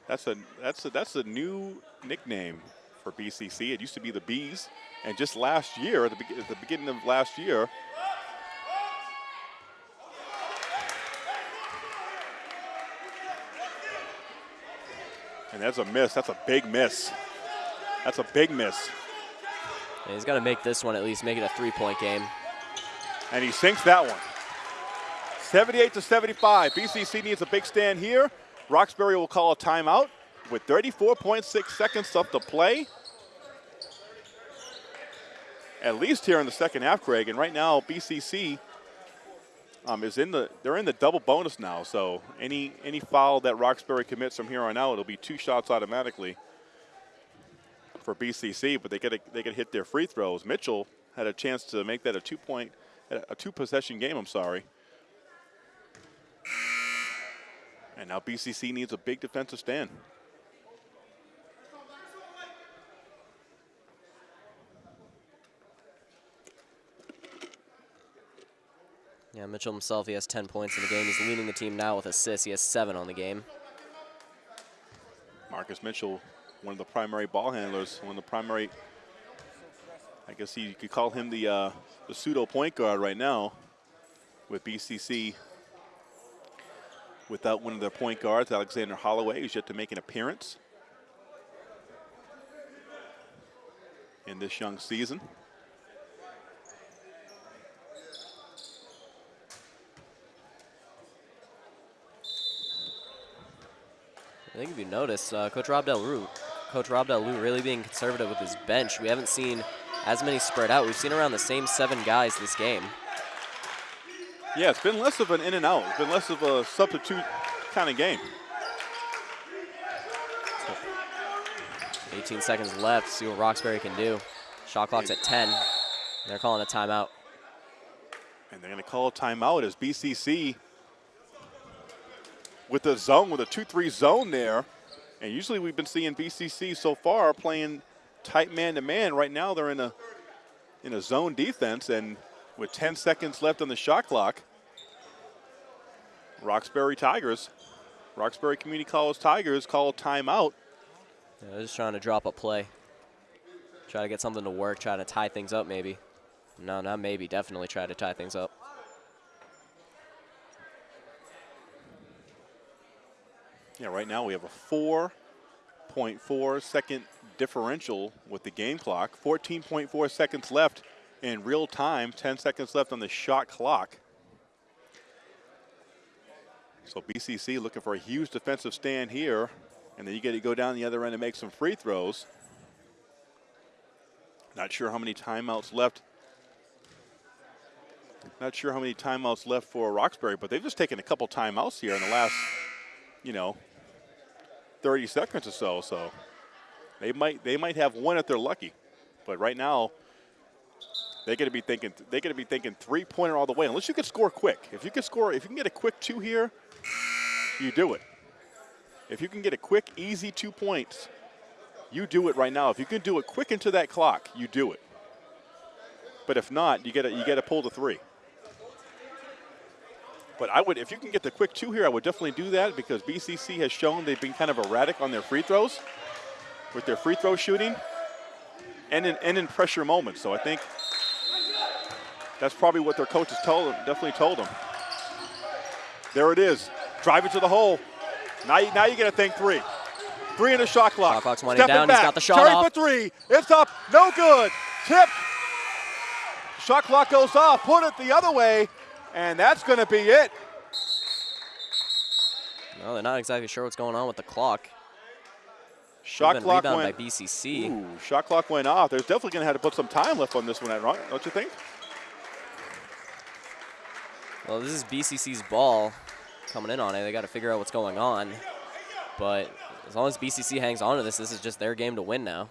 Speaker 2: that's a that's a that's a new nickname for BCC. It used to be the Bees, and just last year, at the, at the beginning of last year, And that's a miss. That's a big miss. That's a big miss.
Speaker 3: Yeah, he's got to make this one at least, make it a three-point game.
Speaker 2: And he sinks that one. 78 to 75. BCC needs a big stand here. Roxbury will call a timeout with 34.6 seconds left to play. At least here in the second half, Craig. And right now, BCC um, is in the they're in the double bonus now. So any any foul that Roxbury commits from here on out, it'll be two shots automatically for BCC. But they get they get hit their free throws. Mitchell had a chance to make that a two point a two possession game. I'm sorry. And now BCC needs a big defensive stand.
Speaker 3: Yeah, Mitchell himself, he has 10 points in the game. He's leading the team now with assists. He has seven on the game.
Speaker 2: Marcus Mitchell, one of the primary ball handlers, one of the primary, I guess you could call him the, uh, the pseudo point guard right now with BCC without one of their point guards, Alexander Holloway, who's yet to make an appearance in this young season.
Speaker 3: Think if you notice, uh, Coach Rob Del Rue, Coach Rob Del Rue really being conservative with his bench. We haven't seen as many spread out. We've seen around the same seven guys this game.
Speaker 2: Yeah, it's been less of an in and out. It's been less of a substitute kind of game.
Speaker 3: 18 seconds left. See what Roxbury can do. Shot clock's at 10. They're calling a timeout.
Speaker 2: And they're going to call a timeout as BCC with the zone, with a 2-3 zone there. And usually we've been seeing BCC so far playing tight man-to-man. -man. Right now they're in a in a zone defense, and with 10 seconds left on the shot clock, Roxbury Tigers, Roxbury Community College Tigers call a timeout.
Speaker 3: Yeah, they're just trying to drop a play. Try to get something to work, try to tie things up maybe. No, not maybe, definitely try to tie things up.
Speaker 2: Yeah, right now we have a 4.4 second differential with the game clock. 14.4 seconds left in real time, 10 seconds left on the shot clock. So BCC looking for a huge defensive stand here, and then you get to go down the other end and make some free throws. Not sure how many timeouts left. Not sure how many timeouts left for Roxbury, but they've just taken a couple timeouts here in the last, you know, 30 seconds or so. So they might they might have one if they're lucky, but right now they're going to be thinking they're going to be thinking three pointer all the way. Unless you can score quick. If you can score, if you can get a quick two here, you do it. If you can get a quick, easy two points, you do it right now. If you can do it quick into that clock, you do it. But if not, you get you get to pull the three. But I would, if you can get the quick two here, I would definitely do that because BCC has shown they've been kind of erratic on their free throws with their free throw shooting and in, and in pressure moments. So I think that's probably what their coaches told them, definitely told them. There it is. Drive it to the hole. Now you, now you get to think three. Three in the shot clock.
Speaker 3: Shot clock's winding down.
Speaker 2: Back.
Speaker 3: He's got the shot
Speaker 2: Terry
Speaker 3: off.
Speaker 2: for three. It's up. No good. Tip. Shot clock goes off. Put it the other way. And that's going to be it.
Speaker 3: No, they're not exactly sure what's going on with the clock.
Speaker 2: Shot
Speaker 3: Even
Speaker 2: clock went.
Speaker 3: by BCC.
Speaker 2: Ooh, shot clock went off. There's definitely going to have to put some time left on this one, don't you think?
Speaker 3: Well, this is BCC's ball coming in on it. They got to figure out what's going on. But as long as BCC hangs on to this, this is just their game to win now.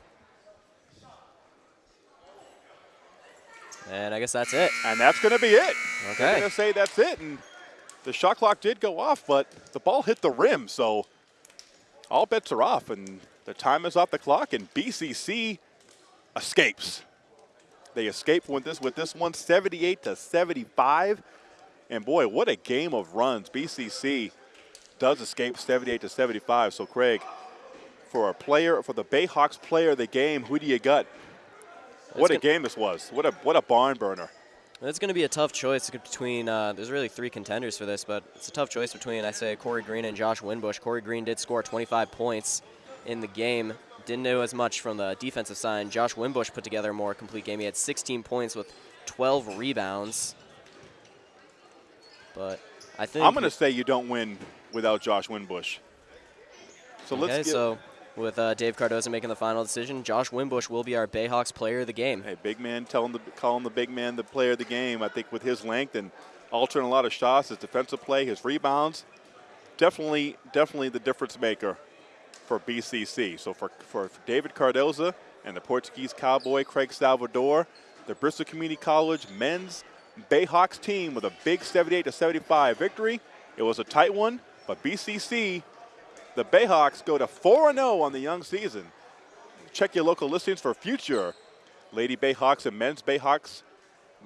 Speaker 3: And I guess that's it.
Speaker 2: And that's going to be it.
Speaker 3: Okay.
Speaker 2: They're going to say that's it. And the shot clock did go off, but the ball hit the rim, so all bets are off. And the time is off the clock, and BCC escapes. They escape with this with this one, 78 to 75. And boy, what a game of runs. BCC does escape 78 to 75. So Craig, for a player, for the Bayhawks player of the game, who do you got? What a game this was. What a what a barn burner.
Speaker 3: It's going to be a tough choice between, uh, there's really three contenders for this, but it's a tough choice between, I say, Corey Green and Josh Winbush. Corey Green did score 25 points. in the game. Didn't know as much from the defensive side. Josh Winbush put together a more complete game. He had 16 points with 12 rebounds. But I think
Speaker 2: I'm going to say you don't win without Josh Winbush. So
Speaker 3: okay,
Speaker 2: let's get,
Speaker 3: so with uh, Dave Cardoza making the final decision, Josh Winbush will be our Bayhawks player of the game.
Speaker 2: Hey, big man telling the calling the big man the player of the game. I think with his length and altering a lot of shots, his defensive play, his rebounds, definitely, definitely the difference maker for BCC. So for for David Cardoza and the Portuguese Cowboy Craig Salvador, the Bristol Community College men's Bayhawks team with a big 78 to 75 victory. It was a tight one, but BCC, the Bayhawks go to 4 0 on the young season. Check your local listings for future Lady Bayhawks and men's Bayhawks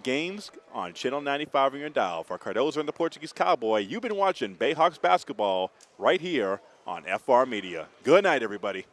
Speaker 2: games on Channel 95 on your dial. For Cardoza and the Portuguese Cowboy, you've been watching Bayhawks basketball right here on FR Media. Good night, everybody.